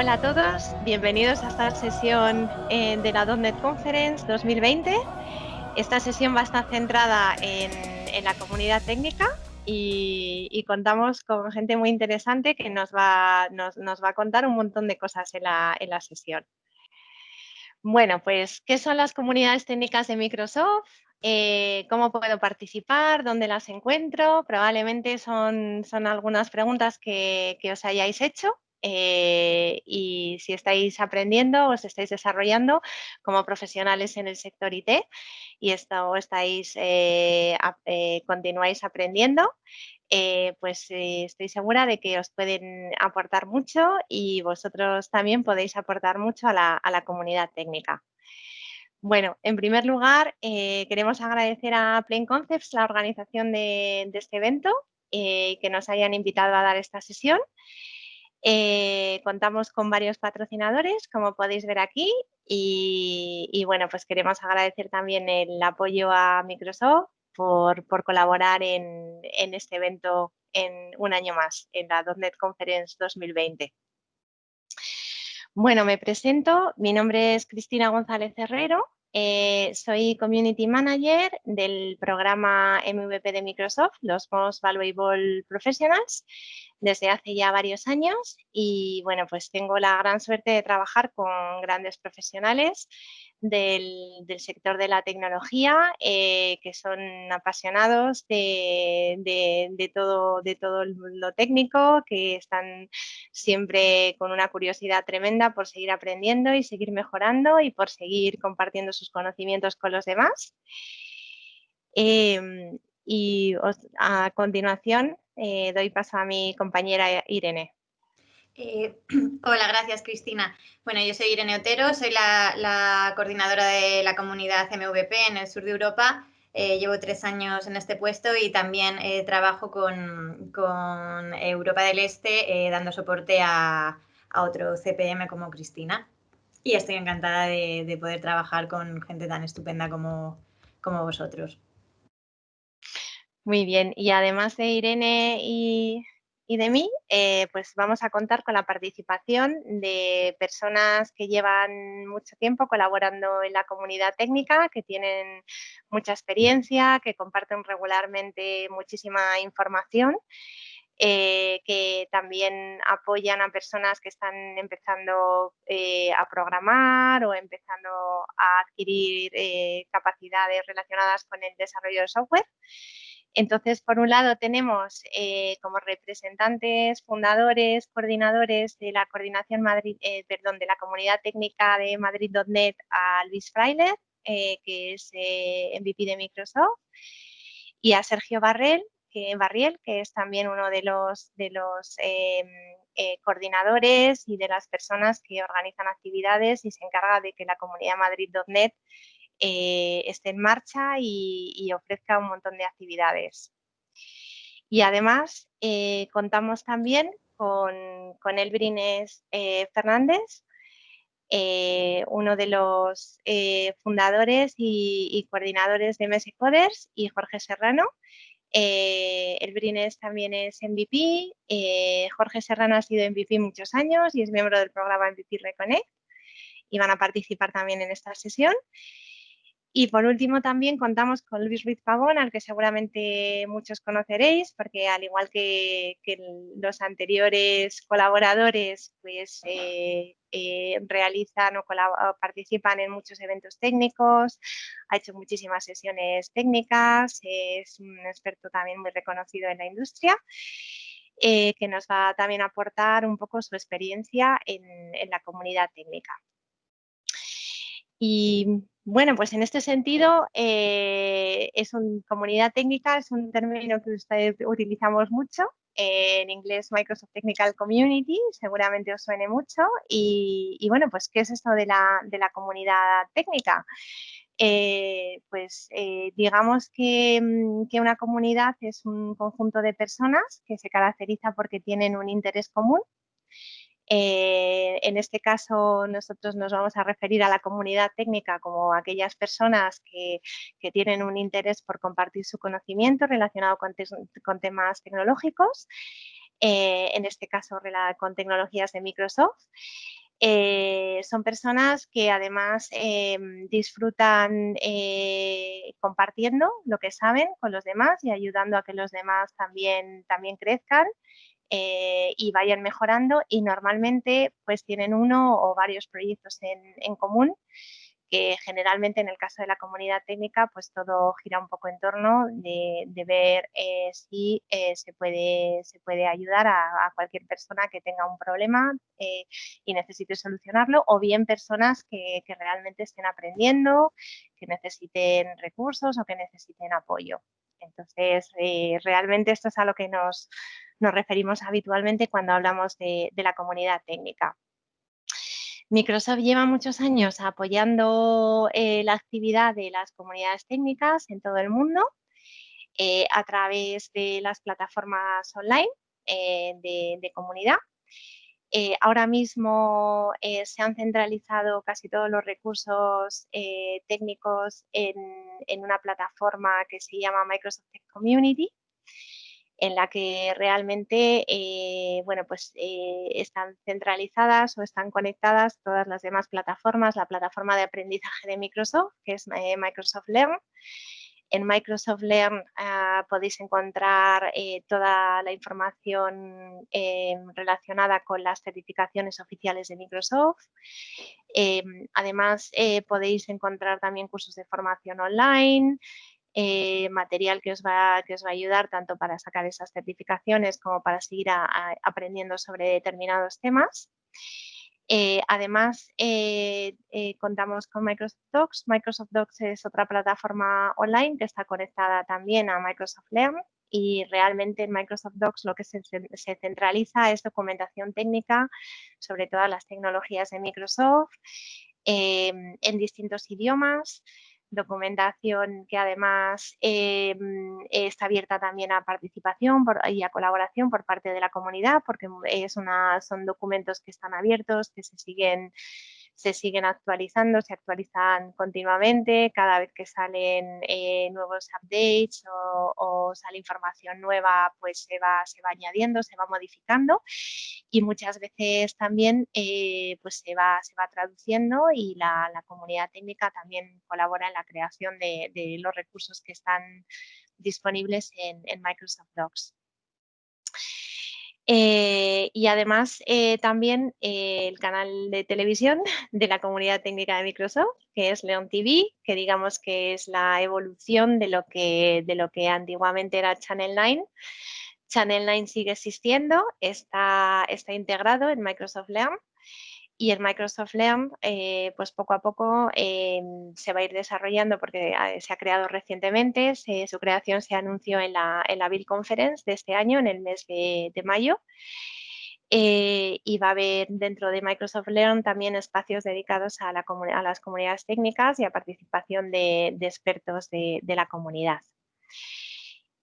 Hola a todos, bienvenidos a esta sesión eh, de la .NET Conference 2020. Esta sesión va a estar centrada en, la comunidad técnica y, contamos con gente muy interesante que nos va, a contar un montón de cosas en la, sesión. Bueno, pues, ¿qué son las comunidades técnicas de Microsoft? Eh, ¿Cómo puedo participar? ¿Dónde las encuentro? Probablemente son, algunas preguntas que os hayáis hecho eh, y si estáis aprendiendo o os estáis desarrollando como profesionales en el sector IT y esto estáis, eh, eh, continuáis aprendiendo, pues estoy segura de que os pueden aportar mucho y vosotros también podéis aportar mucho a la, comunidad técnica. Bueno, en primer lugar, queremos agradecer a Plain Concepts la organización de, este evento, que nos hayan invitado a dar esta sesión. Eh, contamos con varios patrocinadores, como podéis ver aquí, y, bueno, pues queremos agradecer también el apoyo a Microsoft por, colaborar en, este evento en un año más, en la .NET Conference 2020. Bueno, me presento, mi nombre es Cristina González Herrero, eh, soy Community Manager del programa MVP de Microsoft, los Most Valuable Professionals, desde hace ya varios años y bueno, pues tengo la gran suerte de trabajar con grandes profesionales del, sector de la tecnología eh, que son apasionados de, todo, de todo lo técnico, que están siempre con una curiosidad tremenda por seguir aprendiendo y seguir mejorando y por seguir compartiendo sus conocimientos con los demás. Em, y a continuación eh, doy paso a mi compañera Irene. Eh, hola, gracias Cristina. Bueno, yo soy Irene Otero, soy la, coordinadora de la comunidad MVP en el sur de Europa. Eh, llevo tres años en este puesto y también trabajo con, Europa del Este dando soporte a, otro CPM como Cristina. Y estoy encantada de, poder trabajar con gente tan estupenda como vosotros. Muy bien, y además de Irene y, de mí, eh, pues vamos a contar con la participación de personas que llevan mucho tiempo colaborando en la comunidad técnica, que tienen mucha experiencia, que comparten regularmente muchísima información. Eh, que también apoyan a personas que están empezando eh, a programar o empezando a adquirir capacidades relacionadas con el desarrollo de software. Entonces, por un lado tenemos eh, como representantes, fundadores, coordinadores de la coordinación Madrid, eh, de la comunidad técnica de Madrid.net a Luis Frailer, eh, que es MVP de Microsoft, y a Sergio que, Barriel, que es también uno de los, de los coordinadores y de las personas que organizan actividades y se encarga de que la comunidad Madrid.net eh, esté en marcha y, ofrezca un montón de actividades. Y además eh, contamos también con, con Elbrines eh, Fernández, uno de los fundadores y, coordinadores de MS Coders y Jorge Serrano. Elbrines también es MVP, Jorge Serrano ha sido MVP muchos años y es miembro del programa MVP Reconnect y van a participar también en esta sesión. Y por último también contamos con Luis Ruiz Pavón, al que seguramente muchos conoceréis, porque al igual que, los anteriores colaboradores, pues eh, eh, realizan o, participan en muchos eventos técnicos, ha hecho muchísimas sesiones técnicas, es un experto también muy reconocido en la industria. Eh, que nos va también a aportar un poco su experiencia en, en la comunidad técnica. Y bueno, pues en este sentido, eh, es una comunidad técnica, es un término que ustedes utilizamos mucho. en inglés Microsoft Technical Community, seguramente os suene mucho. Y, bueno, pues ¿qué es esto de la, comunidad técnica? Eh, pues eh, digamos que, mm, que, una comunidad es un conjunto de personas que se caracteriza porque tienen un interés común eh, en este caso, nosotros nos vamos a referir a la comunidad técnica como aquellas personas que, tienen un interés por compartir su conocimiento relacionado con, temas tecnológicos. eh, en este caso con tecnologías de Microsoft. Eh, son personas que además em, disfrutan eh, compartiendo lo que saben con los demás y ayudando a que los demás también, también crezcan y vayan mejorando y normalmente pues tienen uno o varios proyectos en, en común que generalmente en el caso de la comunidad técnica pues todo gira un poco en torno de, ver eh, si eh, se, puede, se puede ayudar a, cualquier persona que tenga un problema eh, y necesite solucionarlo o bien personas que, realmente estén aprendiendo, que necesiten recursos o que necesiten apoyo. Entonces, realmente esto es a lo que nos, referimos habitualmente cuando hablamos de la comunidad técnica. Microsoft lleva muchos años apoyando eh, la actividad de las comunidades técnicas en todo el mundo eh, a través de las plataformas online eh, de, comunidad. Ahora mismo se han centralizado casi todos los recursos técnicos en, una plataforma que se llama Microsoft Tech Community, en la que realmente eh, bueno, pues, eh, están centralizadas o están conectadas todas las demás plataformas, la plataforma de aprendizaje de Microsoft, que es eh, Microsoft Learn. En Microsoft Learn ah, podéis encontrar toda la información relacionada con las certificaciones oficiales de Microsoft. además, podéis encontrar también cursos de formación online, eh, material que os, va, que os va a ayudar tanto para sacar esas certificaciones como para seguir aprendiendo sobre determinados temas. Eh, además, eh, contamos con Microsoft Docs. Microsoft Docs es otra plataforma online que está conectada también a Microsoft Learn y realmente en Microsoft Docs lo que se, se, centraliza es documentación técnica sobre todas las tecnologías de Microsoft en distintos idiomas documentación que además eh, está abierta también a participación y a colaboración por parte de la comunidad, porque es una, son documentos que están abiertos, que se siguen se siguen actualizando, se actualizan continuamente, cada vez que salen eh, nuevos updates o, sale información nueva, pues se va, se va añadiendo, se va modificando y muchas veces también eh, pues se va, se va traduciendo y la, comunidad técnica también colabora en la creación de, los recursos que están disponibles en Microsoft Docs. Eh, y además eh, también eh, el canal de televisión de la comunidad técnica de Microsoft, que es Leon TV, que digamos que es la evolución de lo que, de lo que antiguamente era Channel 9. Channel 9 sigue existiendo, está, está integrado en Microsoft Learn y el Microsoft Learn, eh, pues poco a poco eh, se va a ir desarrollando porque eh, se ha creado recientemente. su creación se anunció en la, en la Bill Conference de este año, en el mes de, mayo. y va a haber dentro de Microsoft Learn también espacios dedicados a, la, a las comunidades técnicas y a participación de, expertos de, de la comunidad.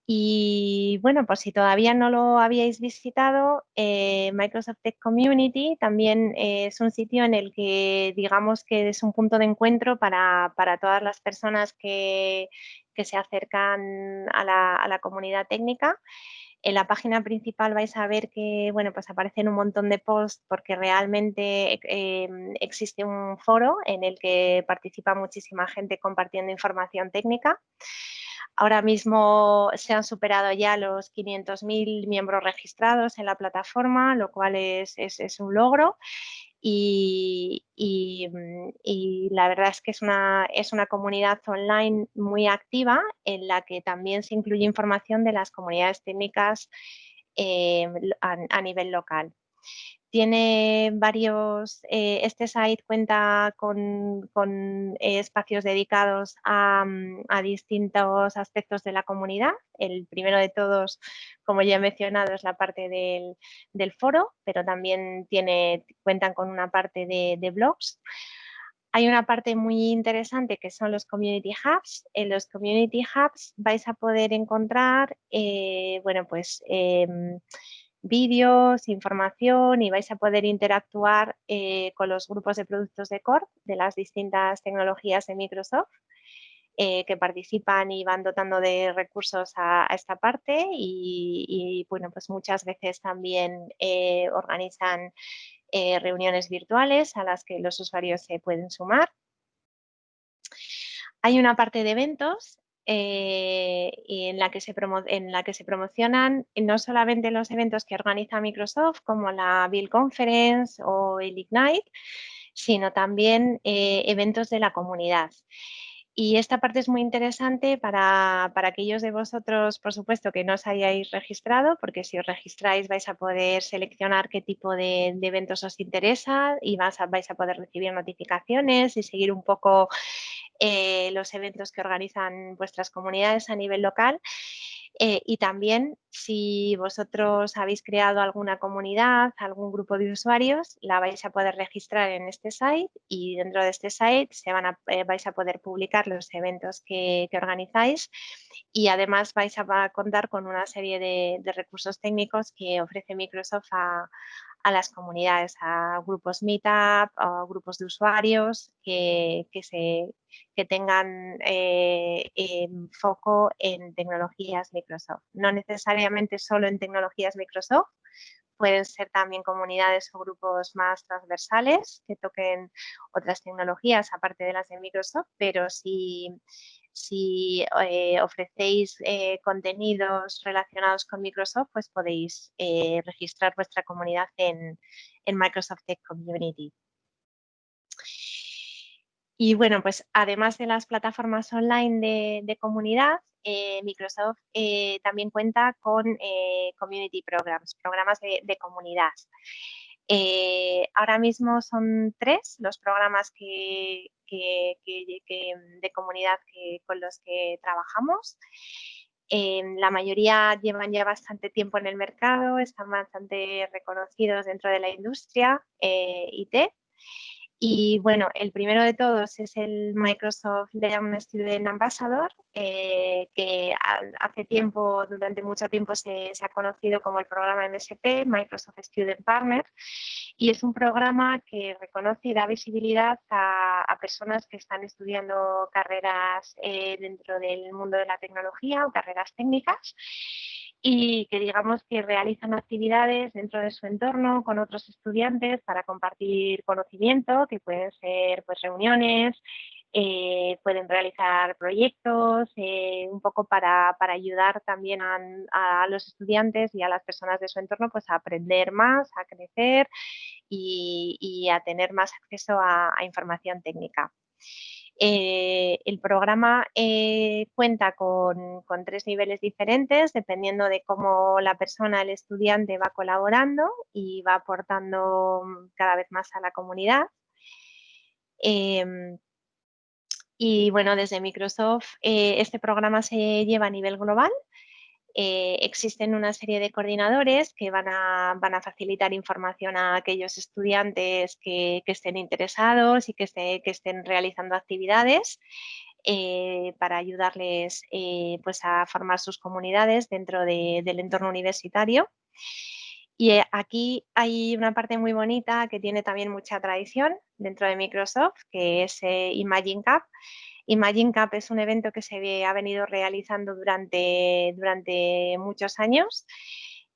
Y bueno, pues si todavía no lo habíais visitado, eh, Microsoft Tech Community también es un sitio en el que digamos que es un punto de encuentro para, todas las personas que, se acercan a la, comunidad técnica. En la página principal vais a ver que bueno, pues aparecen un montón de posts porque realmente eh, existe un foro en el que participa muchísima gente compartiendo información técnica. Ahora mismo se han superado ya los 500.000 miembros registrados en la plataforma, lo cual es, un logro. Y, la verdad es que es una, es una comunidad online muy activa en la que también se incluye información de las comunidades técnicas eh, a nivel local. Tiene varios, eh, este site cuenta con, eh, espacios dedicados mm, a, distintos aspectos de la comunidad. El primero de todos, como ya he mencionado, es la parte del, foro, pero también tiene, cuentan con una parte de, blogs. Hay una parte muy interesante que son los Community Hubs. En los Community Hubs vais a poder encontrar, eh, bueno, pues em, vídeos, información y vais a poder interactuar eh, con los grupos de productos de Core de las distintas tecnologías de Microsoft. eh, que participan y van dotando de recursos a, esta parte y, bueno, pues muchas veces también eh, organizan reuniones virtuales a las que los usuarios se pueden sumar. Hay una parte de eventos en, la que se en la que se promocionan no solamente los eventos que organiza Microsoft como la Bill Conference o el Ignite, sino también eventos de la comunidad. Y esta parte es muy interesante para, aquellos de vosotros, por supuesto, que no os hayáis registrado, porque si os registráis vais a poder seleccionar qué tipo de, eventos os interesa y vais a, vais a poder recibir notificaciones y seguir un poco eh, los eventos que organizan vuestras comunidades a nivel local. Eh, y también si vosotros habéis creado alguna comunidad, algún grupo de usuarios, la vais a poder registrar en este site y dentro de este site se van a, eh, vais a poder publicar los eventos que, organizáis y además vais a contar con una serie de, de recursos técnicos que ofrece Microsoft a, a las comunidades, a grupos Meetup, a grupos de usuarios que, que tengan eh, foco en tecnologías Microsoft. No necesariamente solo en tecnologías Microsoft, pueden ser también comunidades o grupos más transversales que toquen otras tecnologías aparte de las de Microsoft, pero si si eh, ofrecéis eh, contenidos relacionados con Microsoft, pues podéis eh, registrar vuestra comunidad en, Microsoft Tech Community. Y bueno, pues además de las plataformas online de, comunidad, Microsoft también cuenta con Community Programs, programas de comunidad. Eh, ahora mismo son tres los programas que, de comunidad con los que trabajamos. Eh, la mayoría llevan ya bastante tiempo en el mercado, están bastante reconocidos dentro de la industria eh, IT y bueno, el primero de todos es el Microsoft Learn Student Ambassador, eh, que hace tiempo, durante mucho tiempo se, ha conocido como el programa MSP, Microsoft Student Partner, y es un programa que reconoce y da visibilidad a, personas que están estudiando carreras eh, dentro del mundo de la tecnología o carreras técnicas y que digamos que realizan actividades dentro de su entorno con otros estudiantes para compartir conocimiento, que pueden ser pues, reuniones, eh, pueden realizar proyectos, eh, un poco para, ayudar también a, los estudiantes y a las personas de su entorno pues, a aprender más, a crecer y, a tener más acceso a información técnica. Eh, el programa eh, cuenta con, tres niveles diferentes dependiendo de cómo la persona, el estudiante va colaborando y va aportando mm, cada vez más a la comunidad. Em, y bueno, desde Microsoft eh, este programa se lleva a nivel global eh, existen una serie de coordinadores que van a, van a, facilitar información a aquellos estudiantes que, estén interesados y que, que estén realizando actividades eh, para ayudarles eh, pues a formar sus comunidades dentro del entorno universitario. Y aquí hay una parte muy bonita que tiene también mucha tradición dentro de Microsoft, que es Imagine Cup, Imagine Cup es un evento que se ha venido realizando durante, durante muchos años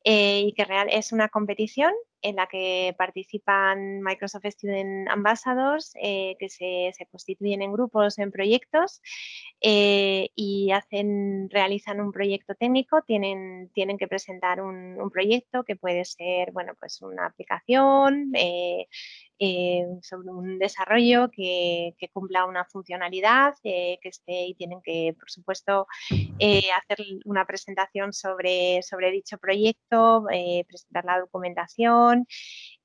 eh, y que real, es una competición en la que participan Microsoft Student Ambassadors, eh, que se, constituyen en grupos, en proyectos eh, y realizan un proyecto técnico, tienen, tienen que presentar un, proyecto que puede ser bueno, pues una aplicación, eh, sobre un desarrollo que, cumpla una funcionalidad que esté y tienen que, por supuesto, hacer una presentación sobre, dicho proyecto, presentar la documentación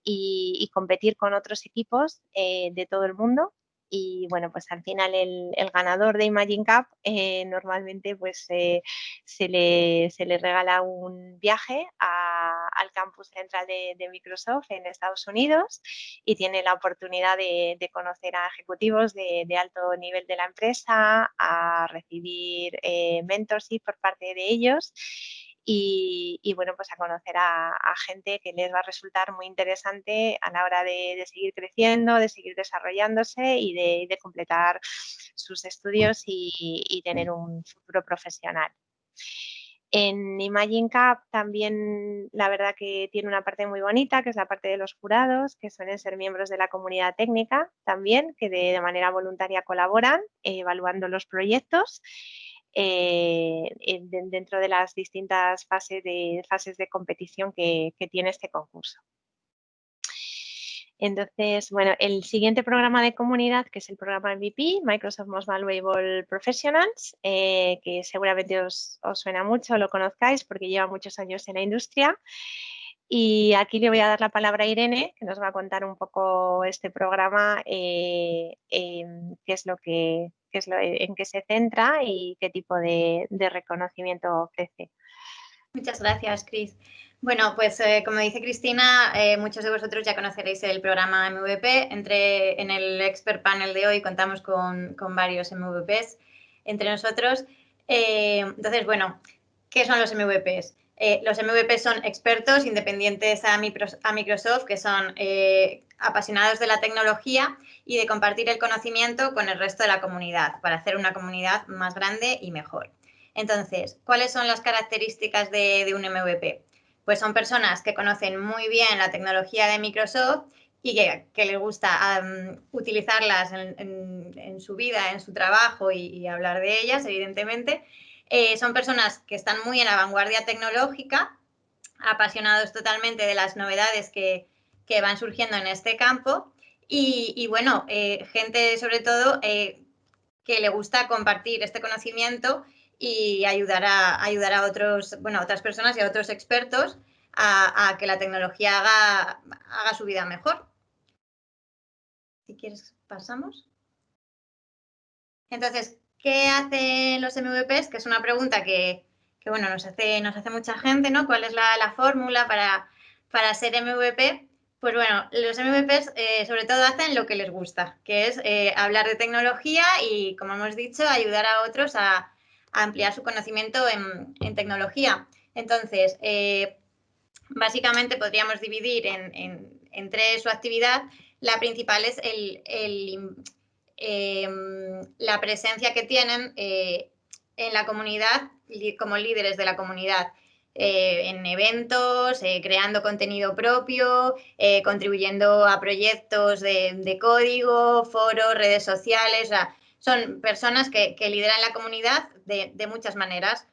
y, competir con otros equipos de todo el mundo. Y bueno, pues al final el, ganador de Imagine Cup eh, normalmente pues se, le, se, le, regala un viaje al campus central de, Microsoft en Estados Unidos y tiene la oportunidad de, conocer a ejecutivos de, alto nivel de la empresa, a recibir eh, mentorship por parte de ellos y, bueno, pues a conocer a, gente que les va a resultar muy interesante a la hora de, seguir creciendo, de seguir desarrollándose y de, completar sus estudios y tener un futuro profesional. En Imagine Cup también la verdad que tiene una parte muy bonita, que es la parte de los jurados, que suelen ser miembros de la comunidad técnica también, que de, manera voluntaria colaboran evaluando los proyectos eh, dentro de las distintas fases de, fases de competición que tiene este concurso. Entonces, bueno, el siguiente programa de comunidad, que es el programa MVP, Microsoft Most Valuable Professionals, eh, que seguramente os, suena mucho, lo conozcáis porque lleva muchos años en la industria. Y aquí le voy a dar la palabra a Irene, que nos va a contar un poco este programa, eh, qué es lo que, es lo, en qué se centra y qué tipo de, reconocimiento ofrece. Muchas gracias, Cris. Bueno, pues eh, como dice Cristina, eh, muchos de vosotros ya conoceréis el programa MVP. Entre, en el expert panel de hoy contamos con, varios MVPs entre nosotros. Entonces, bueno, ¿qué son los MVPs? Los MVPs son expertos independientes a, Microsoft que son apasionados de la tecnología y de compartir el conocimiento con el resto de la comunidad para hacer una comunidad más grande y mejor. Entonces, ¿cuáles son las características de un MVP? pues son personas que conocen muy bien la tecnología de Microsoft y que, les gusta utilizarlas en, su vida, en su trabajo y, hablar de ellas, evidentemente. Eh, son personas que están muy en la vanguardia tecnológica, apasionados totalmente de las novedades que, van surgiendo en este campo y, bueno, eh, gente sobre todo eh, que le gusta compartir este conocimiento y ayudar a, ayudar a otros, bueno, otras personas y a otros expertos a, que la tecnología haga, haga su vida mejor. Si quieres, pasamos. Entonces, ¿qué hacen los MVPs? Que es una pregunta que, bueno, nos hace, mucha gente, ¿no? ¿Cuál es la, fórmula para, ser MVP? Pues bueno, los MVPs eh, sobre todo hacen lo que les gusta, que es eh, hablar de tecnología y, como hemos dicho, ayudar a otros a, ampliar su conocimiento en, tecnología. Entonces, eh, básicamente podríamos dividir en, tres su actividad. La principal es em, la presencia que tienen eh, en la comunidad como líderes de la comunidad. Eh, en eventos, creando contenido propio, contribuyendo a proyectos de, código, foros, redes sociales son personas que, lideran la comunidad de, muchas maneras.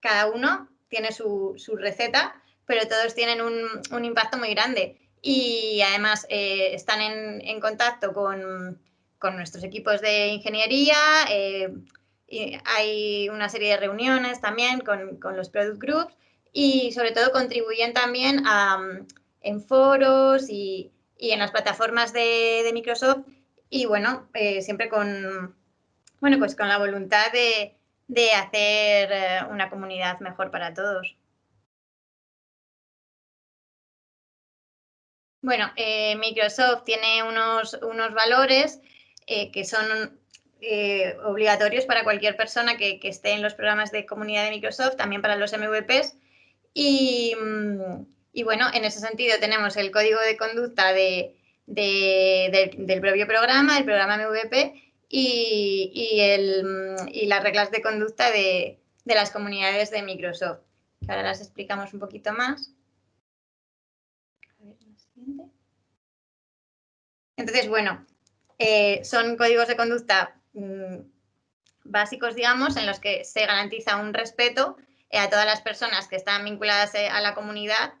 Cada uno tiene su, receta, pero todos tienen un, impacto muy grande. Y además eh, están en, contacto con, nuestros equipos de ingeniería. Eh, y hay una serie de reuniones también con, los product groups y sobre todo contribuyen también en foros y, en las plataformas de Microsoft y bueno, eh, siempre con, bueno, pues con la voluntad de, hacer eh, una comunidad mejor para todos. Bueno, Microsoft tiene unos, unos valores que son obligatorios para cualquier persona que, esté en los programas de comunidad de Microsoft, también para los MVPs. Y, mm, y bueno, en ese sentido tenemos el código de conducta de, del propio programa, el programa MVP y, las reglas de conducta de, las comunidades de Microsoft. Ahora las explicamos un poquito más. Entonces, bueno, eh, son códigos de conducta mm, básicos, digamos, en los que se garantiza un respeto eh, a todas las personas que están vinculadas eh, a la comunidad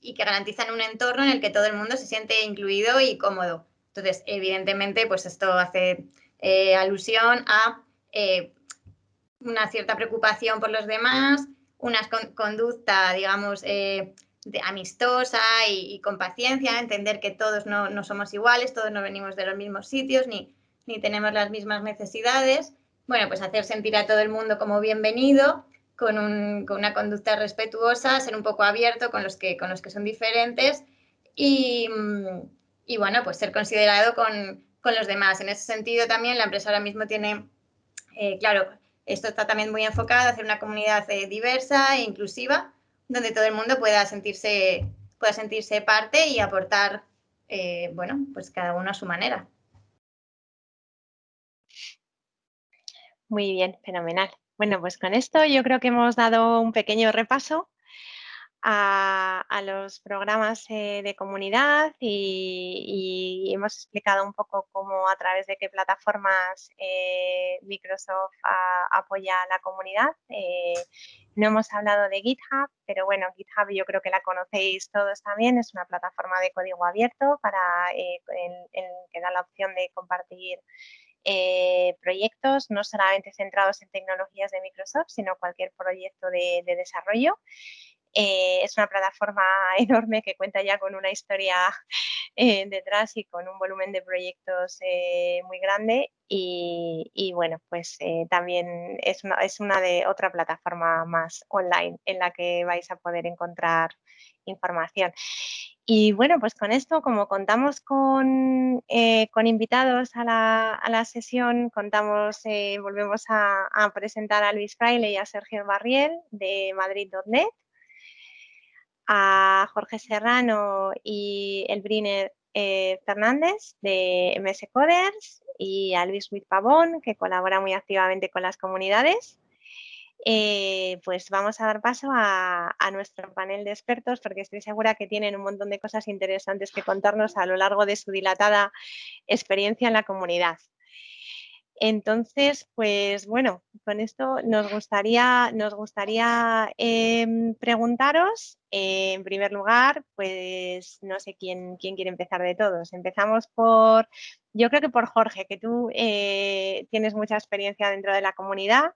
y que garantizan un entorno en el que todo el mundo se siente incluido y cómodo. Entonces, evidentemente, pues esto hace alusión a una cierta preocupación por los demás, una conducta, digamos, amistosa y, con paciencia, entender que todos no, somos iguales, todos no venimos de los mismos sitios ni, ni tenemos las mismas necesidades. Bueno, pues hacer sentir a todo el mundo como bienvenido con, una conducta respetuosa, ser un poco abierto con los que, con los que son diferentes y, bueno, pues ser considerado con, los demás. En ese sentido también la empresa ahora mismo tiene, eh, claro, esto está también muy enfocado a hacer una comunidad eh, diversa e inclusiva, donde todo el mundo pueda sentirse, pueda sentirse parte y aportar, eh, bueno, pues cada uno a su manera. Muy bien, fenomenal. Bueno, pues con esto yo creo que hemos dado un pequeño repaso a, los programas eh, de comunidad y, hemos explicado un poco cómo a través de qué plataformas eh, Microsoft apoya a la comunidad. No hemos hablado de GitHub, pero bueno, GitHub yo creo que la conocéis todos también. Es una plataforma de código abierto para que da la opción de compartir proyectos, no solamente centrados en tecnologías de Microsoft, sino cualquier proyecto de desarrollo. Eh, es una plataforma enorme que cuenta ya con una historia eh, detrás y con un volumen de proyectos eh, muy grande y, bueno, pues también es una, es una de otra plataforma más online en la que vais a poder encontrar información. Y bueno, pues con esto, como contamos con, con invitados a la, a la, sesión, contamos, volvemos a, a, presentar a Luis Fraile y a Sergio Barriel de Madrid.net a Jorge Serrano y el Briner eh, Fernández de MS Coders y a Luis Ruiz Pavón, que colabora muy activamente con las comunidades. Eh, pues vamos a dar paso a, a, nuestro panel de expertos porque estoy segura que tienen un montón de cosas interesantes que contarnos a lo largo de su dilatada experiencia en la comunidad. Entonces, pues bueno, con esto nos gustaría, nos gustaría em, preguntaros, eh, en primer lugar, pues no sé quién, quién quiere empezar de todos. Empezamos por, yo creo que por Jorge, que tú eh, tienes mucha experiencia dentro de la comunidad.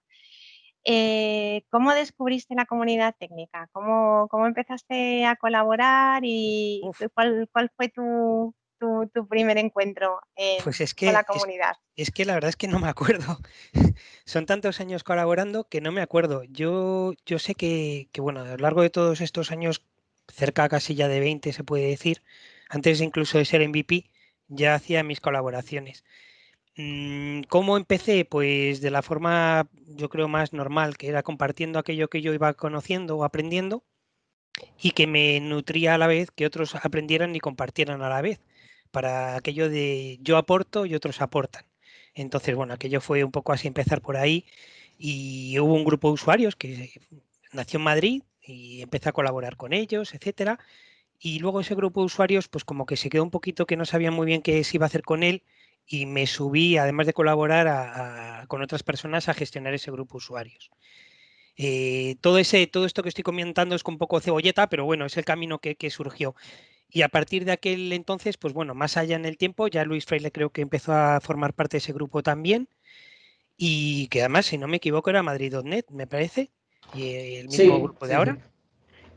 Eh, ¿Cómo descubriste la comunidad técnica? ¿Cómo, cómo empezaste a colaborar y cuál, cuál fue tu, tu, primer encuentro pues es que, con la comunidad? Es, que la verdad es que no me acuerdo. Son tantos años colaborando que no me acuerdo. Yo, yo sé que, bueno, a lo largo de todos estos años, cerca casi ya de 20 se puede decir, antes incluso de ser MVP, ya hacía mis colaboraciones. Mm, ¿Cómo empecé? Pues de la forma, yo creo, más normal, que era compartiendo aquello que yo iba conociendo o aprendiendo y que me nutría a la vez que otros aprendieran y compartieran a la vez para aquello de yo aporto y otros aportan. Entonces, bueno, aquello fue un poco así empezar por ahí y hubo un grupo de usuarios que nació en Madrid y empecé a colaborar con ellos, etcétera. Y luego ese grupo de usuarios, pues como que se quedó un poquito que no sabía muy bien qué se iba a hacer con él y me subí, además de colaborar con otras personas, a gestionar ese grupo de usuarios. Eh, todo, ese, todo esto que estoy comentando es con poco cebolleta, pero bueno, es el camino que, que surgió. Y a partir de aquel entonces, pues bueno, más allá en el tiempo, ya Luis Freire creo que empezó a formar parte de ese grupo también. Y que además, si no me equivoco, era Madrid.net, me parece, y el mismo grupo de ahora.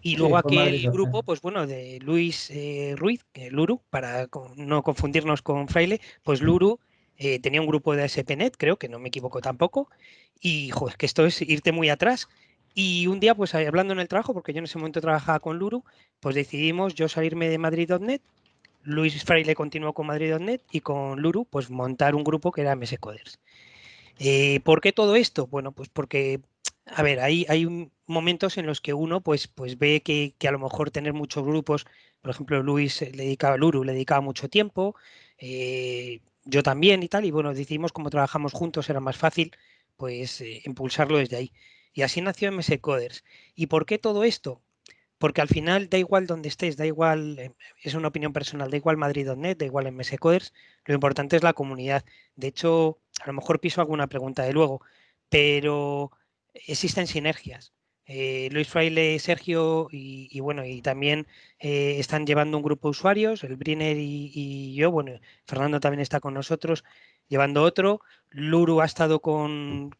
Y luego aquel grupo, pues bueno, de Luis eh, Ruiz, Luru, para no confundirnos con Fraile, pues Luru eh, tenía un grupo de SPNet, creo que no me equivoco tampoco. Y, joder, que esto es irte muy atrás. Y un día, pues hablando en el trabajo, porque yo en ese momento trabajaba con Luru, pues decidimos yo salirme de Madrid.net, Luis Fraile continuó con Madrid.net y con Luru, pues montar un grupo que era MS Coders. Eh, ¿Por qué todo esto? Bueno, pues porque, a ver, hay, hay momentos en los que uno pues, pues ve que, a lo mejor tener muchos grupos, por ejemplo, Luis le dedicaba, Luru le dedicaba mucho tiempo, eh, yo también y tal, y bueno, decidimos como trabajamos juntos era más fácil pues eh, impulsarlo desde ahí. Y así nació MS Coders. ¿Y por qué todo esto? Porque al final da igual donde estés, da igual, eh, es una opinión personal, da igual Madrid.net, da igual MS Coders, lo importante es la comunidad. De hecho, a lo mejor piso alguna pregunta de luego, pero existen sinergias. Eh, Luis Fraile, Sergio y, bueno, y también eh, están llevando un grupo de usuarios, el Briner y, y, yo, bueno, Fernando también está con nosotros llevando otro, Luru ha estado con,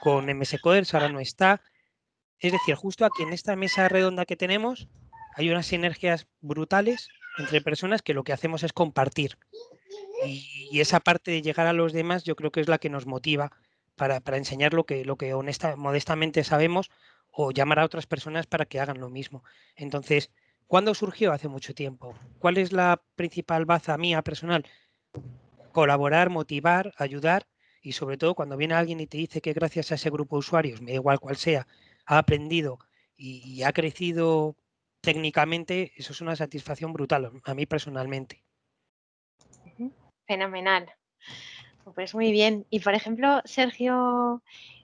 con MS Coders, ahora no está. Es decir, justo aquí en esta mesa redonda que tenemos hay unas sinergias brutales entre personas que lo que hacemos es compartir. Y, esa parte de llegar a los demás yo creo que es la que nos motiva para, enseñar lo que, lo que honesta, modestamente sabemos o llamar a otras personas para que hagan lo mismo. Entonces, ¿cuándo surgió? Hace mucho tiempo. ¿Cuál es la principal baza mía personal? Colaborar, motivar, ayudar y sobre todo cuando viene alguien y te dice que gracias a ese grupo de usuarios, me da igual cual sea, ha aprendido y, ha crecido técnicamente, eso es una satisfacción brutal, a mí personalmente. Fenomenal. Pues muy bien. Y por ejemplo, Sergio,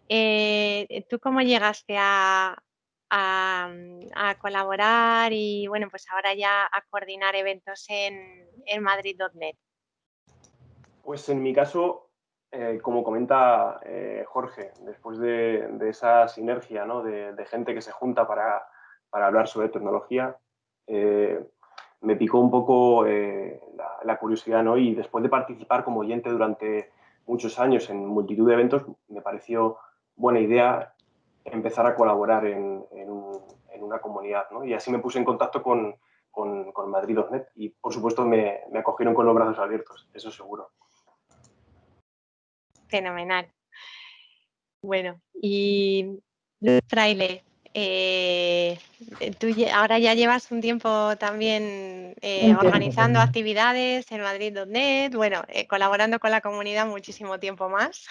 eh, ¿tú cómo llegaste a, a, colaborar y bueno, pues ahora ya a coordinar eventos en, en Madrid.net? Pues en mi caso, eh, como comenta eh, Jorge, después de, esa sinergia de, gente que se junta para, para hablar sobre tecnología, eh, me picó un poco la, curiosidad ¿no? y después de participar como oyente durante muchos años en multitud de eventos, me pareció buena idea empezar a colaborar en, una comunidad. ¿no? Y así me puse en contacto con, con, con Madrid.net y por supuesto me, me acogieron con los brazos abiertos, eso seguro. Fenomenal. Bueno, y Fraile, eh, tú ahora ya llevas un tiempo también eh, organizando actividades en Madrid.net, bueno, eh, colaborando con la comunidad muchísimo tiempo más.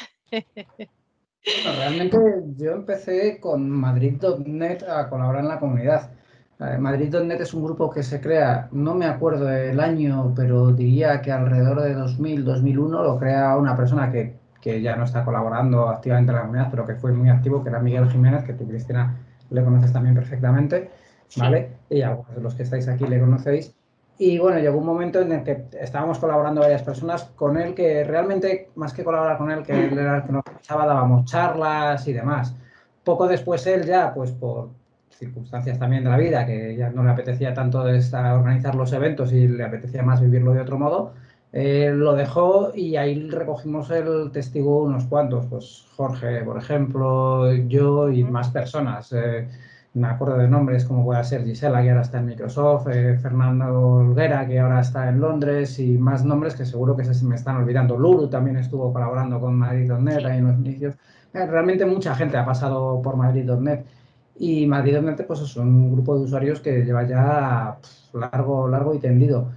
realmente yo empecé con Madrid.net a colaborar en la comunidad. Madrid.net es un grupo que se crea, no me acuerdo el año, pero diría que alrededor de 2000, 2001 lo crea una persona que que ya no está colaborando activamente en la comunidad, pero que fue muy activo, que era Miguel Jiménez, que tú, Cristina, le conoces también perfectamente, ¿vale? Y algunos de los que estáis aquí le conocéis. Y bueno, llegó un momento en el que estábamos colaborando varias personas con él, que realmente, más que colaborar con él, que él era el que nos echaba, dábamos charlas y demás. Poco después él ya, pues por circunstancias también de la vida, que ya no le apetecía tanto organizar los eventos y le apetecía más vivirlo de otro modo, eh, lo dejó y ahí recogimos el testigo unos cuantos, pues Jorge, por ejemplo, yo y más personas. Eh, me acuerdo de nombres como puede ser Gisela, que ahora está en Microsoft, eh, Fernando Olguera, que ahora está en Londres, y más nombres que seguro que se me están olvidando. Lulu también estuvo colaborando con Madrid.net ahí en los inicios. realmente mucha gente ha pasado por Madrid.net. Y Madrid.net pues, es un grupo de usuarios que lleva ya largo, largo y tendido.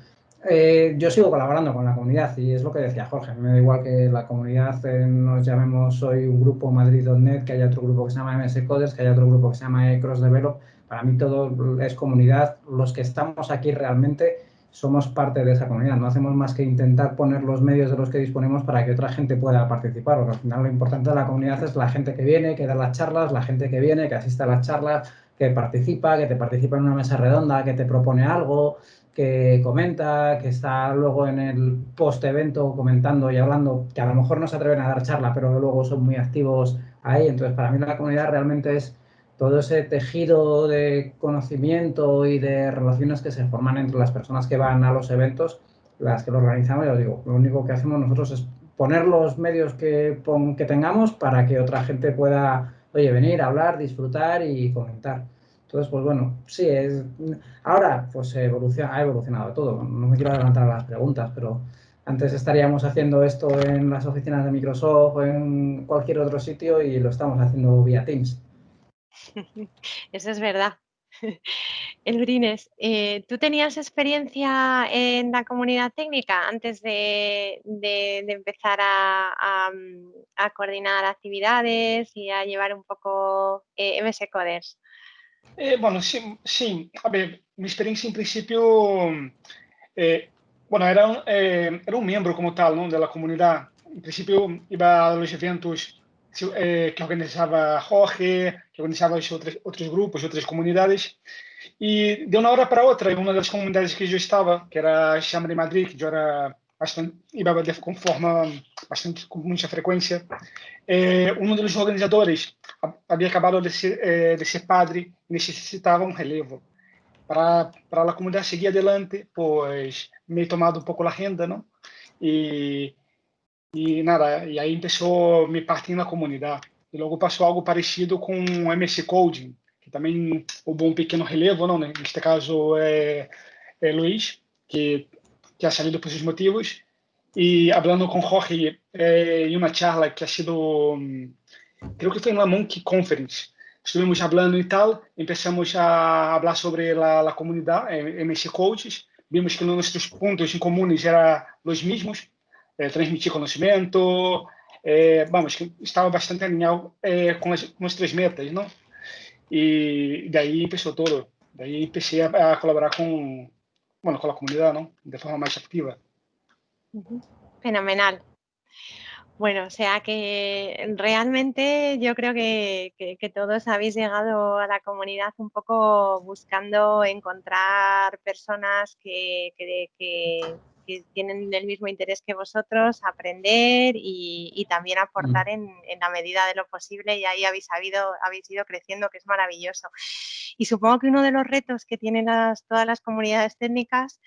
Eh, yo sigo colaborando con la comunidad y es lo que decía Jorge. Me da igual que la comunidad eh, nos llamemos hoy un grupo Madrid.net, que haya otro grupo que se llama MS Coders, que haya otro grupo que se llama Cross Develop. Para mí todo es comunidad. Los que estamos aquí realmente somos parte de esa comunidad. No hacemos más que intentar poner los medios de los que disponemos para que otra gente pueda participar. Porque al final lo importante de la comunidad es la gente que viene, que da las charlas, la gente que viene, que asiste a las charlas, que participa, que te participa en una mesa redonda, que te propone algo, que comenta, que está luego en el post-evento comentando y hablando, que a lo mejor no se atreven a dar charla, pero luego son muy activos ahí. Entonces, para mí la comunidad realmente es todo ese tejido de conocimiento y de relaciones que se forman entre las personas que van a los eventos, las que lo organizamos, ya digo, lo único que hacemos nosotros es poner los medios que, que tengamos para que otra gente pueda, oye, venir, hablar, disfrutar y comentar. Entonces, pues bueno, sí, es ahora pues ha evolucionado todo. No me quiero adelantar a las preguntas, pero antes estaríamos haciendo esto en las oficinas de Microsoft o en cualquier otro sitio y lo estamos haciendo vía Teams. Eso es verdad. Elbrines, eh, ¿tú tenías experiencia en la comunidad técnica antes de, empezar a, coordinar actividades y a llevar un poco eh, MS Coders? É, bueno, sim, sim. A ver, minha experiência, em princípio, é, bueno, era, é, era um membro como tal, não, da comunidade. Em princípio, ia aos eventos é, que organizava Jorge, que organizava outros, outros grupos, outras comunidades. E de uma hora para outra, uma das comunidades que eu estava, que era a Chama de Madrid, que eu era bastante, iba com forma bastante, com muita frequência, é, um dos organizadores havia acabado de ser, é, de ser padre e necessitava um relevo para a comunidade seguir adelante, pois me tomado um pouco a renda, não? E e nada, e aí começou me partir na comunidade. E logo passou algo parecido com o MC Coding, que também houve um pequeno relevo, não, né? Neste caso é, é Luiz, que que ha salido por esses motivos. E falando com Jorge eh, em uma charla que ha sido, creo que foi na Monkey Conference, estuvimos falando e tal, começamos a falar sobre a, comunidade, eh, MS Coaches, vimos que nossos pontos em comuns eram os mesmos, eh, transmitir conhecimento, é, vamos, que estava bastante alinhado é, com, as, com as três metas, não? E daí empezou todo. Daí empecé a, a colaborar con, bueno, con la comunidad, ¿no? De forma más activa. Fenomenal. Bueno, o sea que realmente yo creo que, todos habéis llegado a la comunidad un poco buscando encontrar personas que, tienen el mismo interés que vosotros, aprender y, también aportar mm. en, la medida de lo posible y ahí habéis, habéis ido creciendo, que es maravilloso. Y supongo que uno de los retos que tienen todas las comunidades técnicas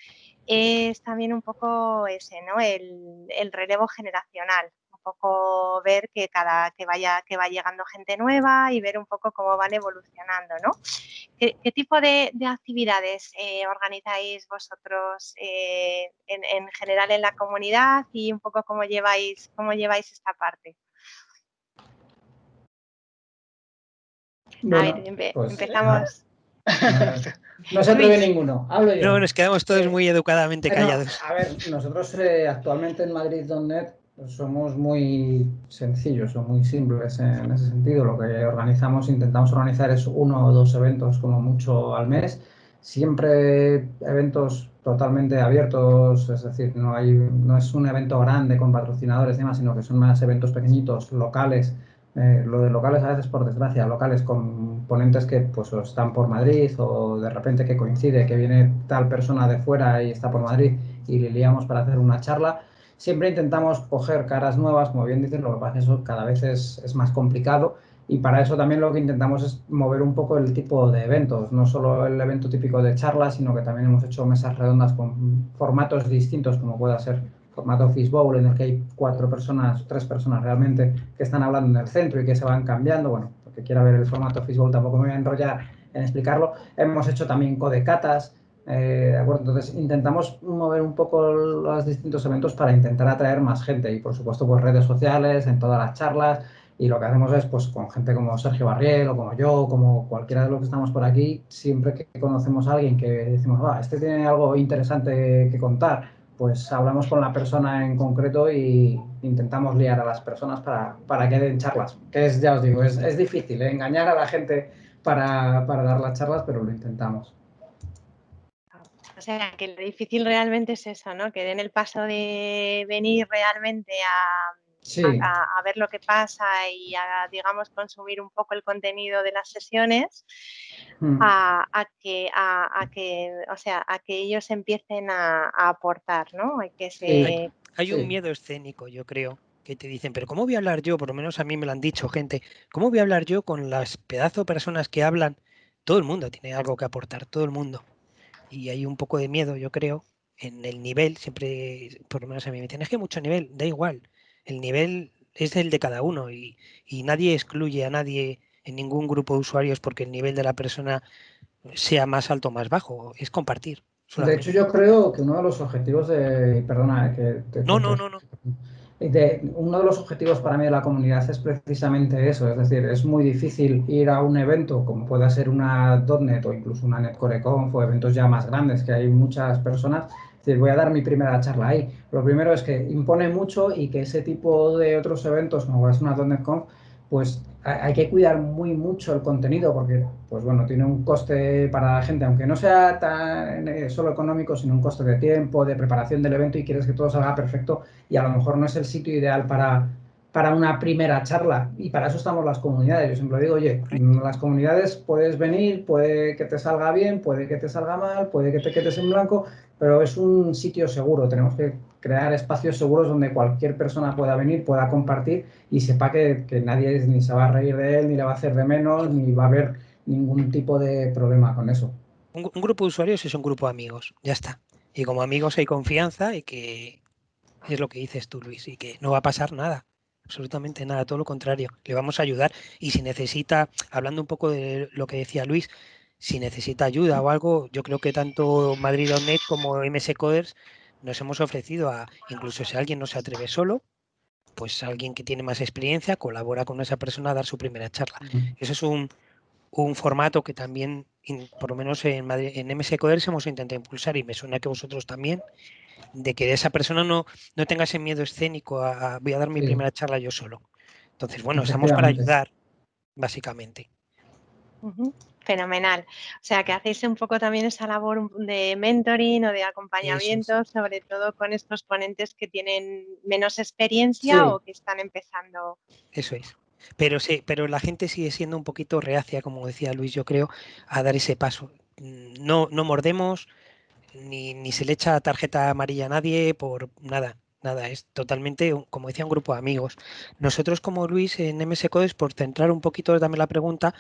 es también un poco ese, ¿no? el relevo generacional poco ver que cada que vaya que va llegando gente nueva y ver un poco cómo van evolucionando, ¿no? ¿Qué, tipo de, actividades eh, organizáis vosotros eh, en, general en la comunidad y un poco cómo lleváis cómo lleváis esta parte? a ver, pues, empezamos. No se atreve ninguno. Hablo yo. No, nos quedamos todos muy educadamente callados. a ver, nosotros eh, actualmente en Madrid.net somos muy sencillos o muy simples en ese sentido. Lo que organizamos, intentamos organizar es uno o dos eventos como mucho al mes. Siempre eventos totalmente abiertos, es decir, no, hay, no es un evento grande con patrocinadores y demás, sino que son más eventos pequeñitos, locales. Eh, lo de locales a veces, por desgracia, locales con ponentes que pues están por Madrid o de repente que coincide que viene tal persona de fuera y está por Madrid y le liamos para hacer una charla Siempre intentamos coger caras nuevas, como bien dices, lo que pasa es que eso cada vez es, es más complicado y para eso también lo que intentamos es mover un poco el tipo de eventos, no solo el evento típico de charlas, sino que también hemos hecho mesas redondas con formatos distintos, como pueda ser formato Fishbowl, en el que hay cuatro personas, tres personas realmente, que están hablando en el centro y que se van cambiando. Bueno, porque quiera ver el formato Fishbowl tampoco me voy a enrollar en explicarlo. Hemos hecho también codecatas, eh, entonces intentamos mover un poco los distintos eventos para intentar atraer más gente y por supuesto pues redes sociales, en todas las charlas y lo que hacemos es pues con gente como Sergio Barriel o como yo, como cualquiera de los que estamos por aquí, siempre que conocemos a alguien que decimos, va, este tiene algo interesante que contar, pues hablamos con la persona en concreto y intentamos liar a las personas para, para que den charlas, que es, ya os digo, es, es difícil, ¿eh? engañar a la gente para, para dar las charlas, pero lo intentamos. O sea, que lo difícil realmente es eso, ¿no? Que den el paso de venir realmente a, a, ver lo que pasa y a, digamos, consumir un poco el contenido de las sesiones, mm. a, que, a, que, o sea, a que ellos empiecen a, aportar, ¿no? Hay, que se... hay, un miedo escénico, yo creo, que te dicen, pero ¿cómo voy a hablar yo? Por lo menos a mí me lo han dicho gente, ¿cómo voy a hablar yo con las pedazos de personas que hablan? Todo el mundo tiene algo que aportar, todo el mundo y hay un poco de miedo, yo creo, en el nivel, siempre, por lo menos a mí me dicen, es que mucho nivel, da igual, el nivel es el de cada uno y, nadie excluye a nadie en ningún grupo de usuarios porque el nivel de la persona sea más alto o más bajo, es compartir. De hecho, yo creo que uno de los objetivos de... Perdona, que... no, no, no, no uno de los objetivos para mí de la comunidad es precisamente eso, es decir, es muy difícil ir a un evento como pueda ser una .NET o incluso una NetCoreConf o eventos ya más grandes que hay muchas personas, es decir, voy a dar mi primera charla ahí. Lo primero es que impone mucho y que ese tipo de otros eventos como es una .NET pues hay que cuidar muy mucho el contenido porque, pues bueno, tiene un coste para la gente, aunque no sea tan eh, solo económico, sino un coste de tiempo, de preparación del evento y quieres que todo salga perfecto y a lo mejor no es el sitio ideal para, para una primera charla y para eso estamos las comunidades. Yo siempre digo, oye, en las comunidades puedes venir, puede que te salga bien, puede que te salga mal, puede que te quedes en blanco, pero es un sitio seguro. Tenemos que crear espacios seguros donde cualquier persona pueda venir, pueda compartir y sepa que, nadie ni se va a reír de él, ni le va a hacer de menos, ni va a haber ningún tipo de problema con eso. Un, grupo de usuarios es un grupo de amigos, ya está. Y como amigos hay confianza y que es lo que dices tú, Luis, y que no va a pasar nada, absolutamente nada, todo lo contrario, le vamos a ayudar. Y si necesita, hablando un poco de lo que decía Luis, si necesita ayuda o algo, yo creo que tanto Madrid.net como MS Coders nos hemos ofrecido a, incluso si alguien no se atreve solo, pues alguien que tiene más experiencia colabora con esa persona a dar su primera charla. Eso es un, formato que también por lo menos en, Madrid, en MS Coders hemos intentado impulsar y me suena que vosotros también, de que esa persona no, no tenga ese miedo escénico a, voy a dar mi primera charla yo solo. Entonces, bueno, estamos para ayudar, básicamente. Fenomenal. O sea, que hacéis un poco también esa labor de mentoring o de acompañamiento, sobre todo con estos ponentes que tienen menos experiencia o que están empezando. Eso es. Pero sí, pero la gente sigue siendo un poquito reacia, como decía Luis, yo creo, a dar ese paso. No, no mordemos, ni, ni se le echa tarjeta amarilla a nadie por nada. Nada, es totalmente, como decía, un grupo de amigos. Nosotros como Luis en MS Codes, por centrar un poquito también la pregunta,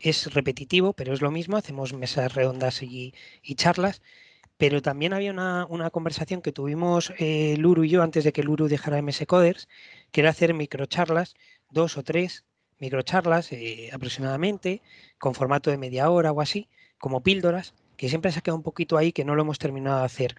es repetitivo, pero es lo mismo, hacemos mesas redondas y, charlas, pero también había una, conversación que tuvimos eh, Luru y yo antes de que Luru dejara MS Coders, que era hacer microcharlas, dos o tres microcharlas eh, aproximadamente, con formato de media hora o así, como píldoras, que siempre se ha quedado un poquito ahí que no lo hemos terminado de hacer.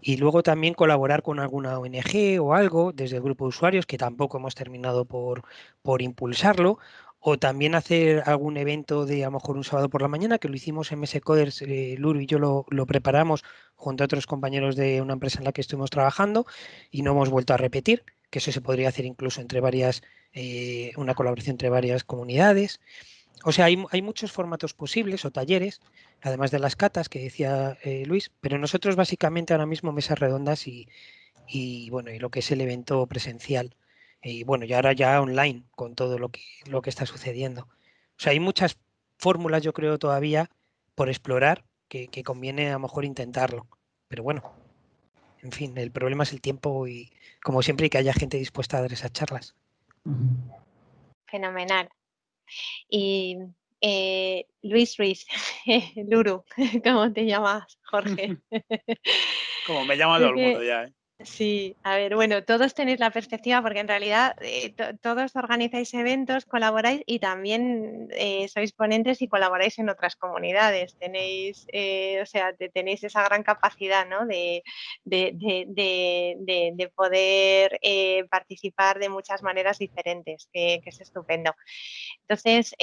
Y luego también colaborar con alguna ONG o algo desde el grupo de usuarios, que tampoco hemos terminado por, por impulsarlo, o también hacer algún evento de a lo mejor un sábado por la mañana, que lo hicimos en MS Coders, eh, Luru y yo lo, preparamos junto a otros compañeros de una empresa en la que estuvimos trabajando y no hemos vuelto a repetir, que eso se podría hacer incluso entre varias, eh, una colaboración entre varias comunidades. O sea, hay, hay, muchos formatos posibles o talleres, además de las catas que decía eh, Luis, pero nosotros básicamente ahora mismo mesas redondas y, y, bueno, y lo que es el evento presencial y bueno, y ahora ya online con todo lo que, lo que está sucediendo. O sea, hay muchas fórmulas, yo creo, todavía por explorar que, conviene a lo mejor intentarlo. Pero bueno, en fin, el problema es el tiempo y como siempre que haya gente dispuesta a dar esas charlas. Fenomenal. Y eh, Luis Ruiz, Luru, ¿cómo te llamas, Jorge? como me llama todo el mundo ya. ¿eh? Sí, a ver, bueno, todos tenéis la perspectiva porque en realidad eh, todos organizáis eventos, colaboráis y también eh, sois ponentes y colaboráis en otras comunidades. Tenéis, eh, o sea, tenéis esa gran capacidad ¿no? de, de, de, de poder participar de muchas maneras diferentes, que, que es estupendo. Entonces,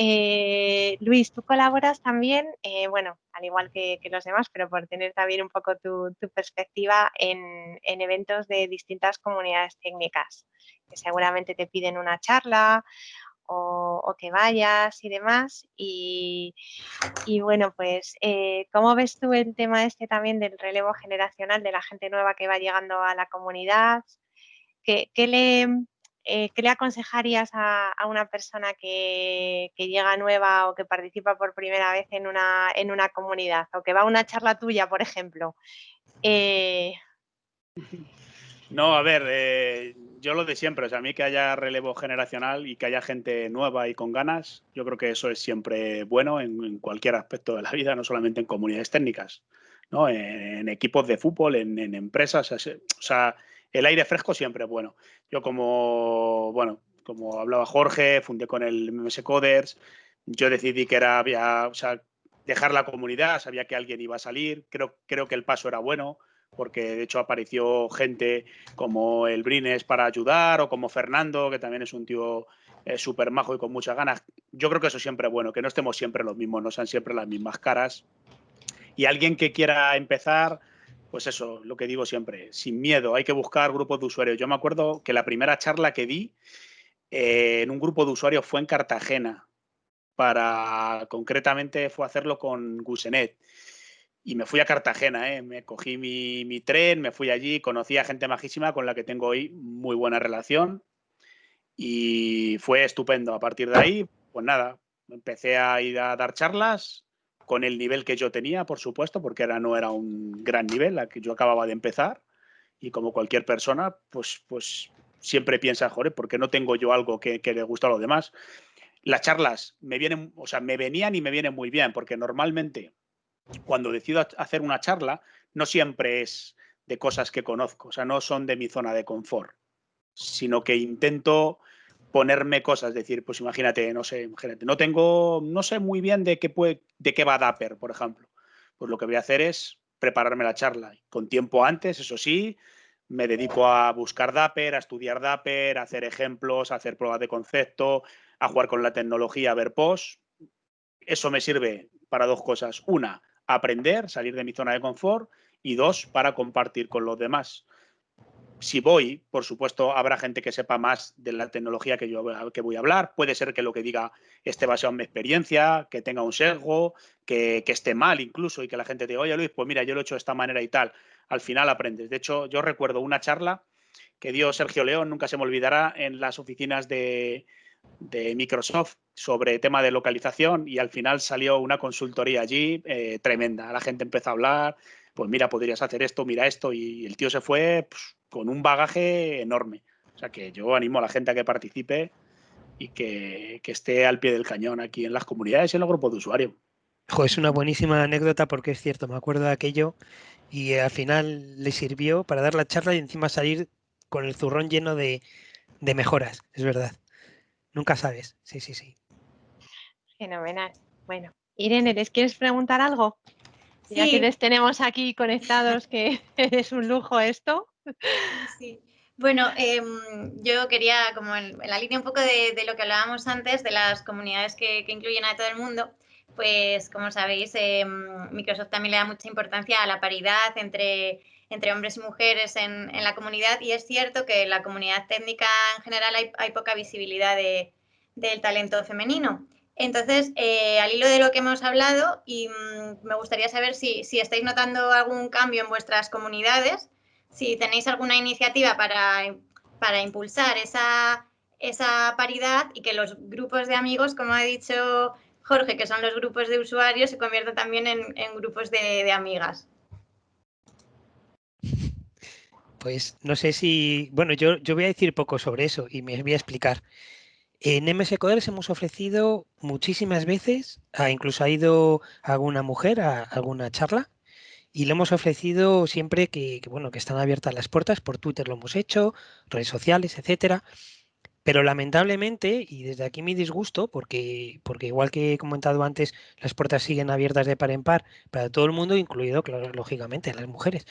Luis, tú colaboras también, bueno, al igual que, los demás, pero por tener también un poco tu, perspectiva en, eventos de distintas comunidades técnicas, que seguramente te piden una charla o, que vayas y demás. Y, bueno, pues, eh, ¿cómo ves tú el tema este también del relevo generacional de la gente nueva que va llegando a la comunidad? ¿Qué, qué le, eh, ¿qué le aconsejarías a, una persona que, llega nueva o que participa por primera vez en una, en una comunidad o que va a una charla tuya, por ejemplo? Eh, no, a ver, eh, yo lo de siempre, o sea, a mí que haya relevo generacional y que haya gente nueva y con ganas, yo creo que eso es siempre bueno en, cualquier aspecto de la vida, no solamente en comunidades técnicas, ¿no? en, equipos de fútbol, en, en empresas, o sea, el aire fresco siempre es bueno. Yo como, bueno, como hablaba Jorge, fundé con el MS Coders, yo decidí que era, o sea, dejar la comunidad, sabía que alguien iba a salir, creo, creo que el paso era bueno, porque de hecho apareció gente como el Brines para ayudar o como Fernando, que también es un tío eh, súper majo y con muchas ganas. Yo creo que eso siempre es bueno, que no estemos siempre los mismos, no sean siempre las mismas caras. Y alguien que quiera empezar, pues eso, lo que digo siempre, sin miedo, hay que buscar grupos de usuarios. Yo me acuerdo que la primera charla que di eh, en un grupo de usuarios fue en Cartagena, para concretamente fue hacerlo con Gusenet. Y me fui a Cartagena, ¿eh? me cogí mi, mi, tren, me fui allí, conocí a gente majísima con la que tengo hoy muy buena relación y fue estupendo. A partir de ahí, pues nada, empecé a ir a dar charlas, con el nivel que yo tenía, por supuesto, porque era, no era un gran nivel, la que yo acababa de empezar. Y como cualquier persona, pues, pues siempre piensa, joder, ¿por qué no tengo yo algo que, le gusta a los demás? Las charlas me vienen, o sea, me venían y me vienen muy bien, porque normalmente cuando decido hacer una charla, no siempre es de cosas que conozco, o sea, no son de mi zona de confort, sino que intento ponerme cosas, decir, pues imagínate, no sé, imagínate, no tengo, no sé muy bien de qué, puede, de qué va Dapper, por ejemplo. Pues lo que voy a hacer es prepararme la charla. Con tiempo antes, eso sí, me dedico a buscar Dapper, a estudiar Dapper, a hacer ejemplos, a hacer pruebas de concepto, a jugar con la tecnología, a ver post. eso me sirve para dos cosas. Una, aprender, salir de mi zona de confort y dos, para compartir con los demás. Si voy, por supuesto, habrá gente que sepa más de la tecnología que yo que voy a hablar. Puede ser que lo que diga esté basado en mi experiencia, que tenga un sesgo, que, esté mal incluso y que la gente diga, oye Luis, pues mira, yo lo he hecho de esta manera y tal. Al final aprendes. De hecho, yo recuerdo una charla que dio Sergio León, nunca se me olvidará, en las oficinas de, de Microsoft sobre tema de localización y al final salió una consultoría allí eh, tremenda. La gente empezó a hablar, pues mira, podrías hacer esto, mira esto, y el tío se fue pues, con un bagaje enorme. O sea que yo animo a la gente a que participe y que, que esté al pie del cañón aquí en las comunidades y en los grupos de usuarios. es una buenísima anécdota porque es cierto, me acuerdo de aquello y al final le sirvió para dar la charla y encima salir con el zurrón lleno de, de mejoras, es verdad. Nunca sabes. Sí, sí, sí. Fenomenal. Bueno, Irene, ¿les quieres preguntar algo? Ya que les tenemos aquí conectados, que es un lujo esto. Sí. Bueno, em, yo quería, como en, la línea un poco de, lo que hablábamos antes, de las comunidades que, incluyen a todo el mundo, pues como sabéis, em, Microsoft también le da mucha importancia a la paridad entre entre hombres y mujeres en, en, la comunidad y es cierto que en la comunidad técnica en general hay, hay poca visibilidad de, del talento femenino. Entonces, eh, al hilo de lo que hemos hablado, y mm, me gustaría saber si, si, estáis notando algún cambio en vuestras comunidades, si tenéis alguna iniciativa para, para impulsar esa, esa paridad y que los grupos de amigos, como ha dicho Jorge, que son los grupos de usuarios, se conviertan también en, en grupos de, de amigas. Pues no sé si, bueno, yo, yo voy a decir poco sobre eso y me voy a explicar. En MS Coders hemos ofrecido muchísimas veces, incluso ha ido alguna mujer a alguna charla y le hemos ofrecido siempre que, bueno, que están abiertas las puertas, por Twitter lo hemos hecho, redes sociales, etcétera. Pero lamentablemente, y desde aquí mi disgusto, porque, porque igual que he comentado antes, las puertas siguen abiertas de par en par para todo el mundo, incluido, claro, lógicamente, las mujeres.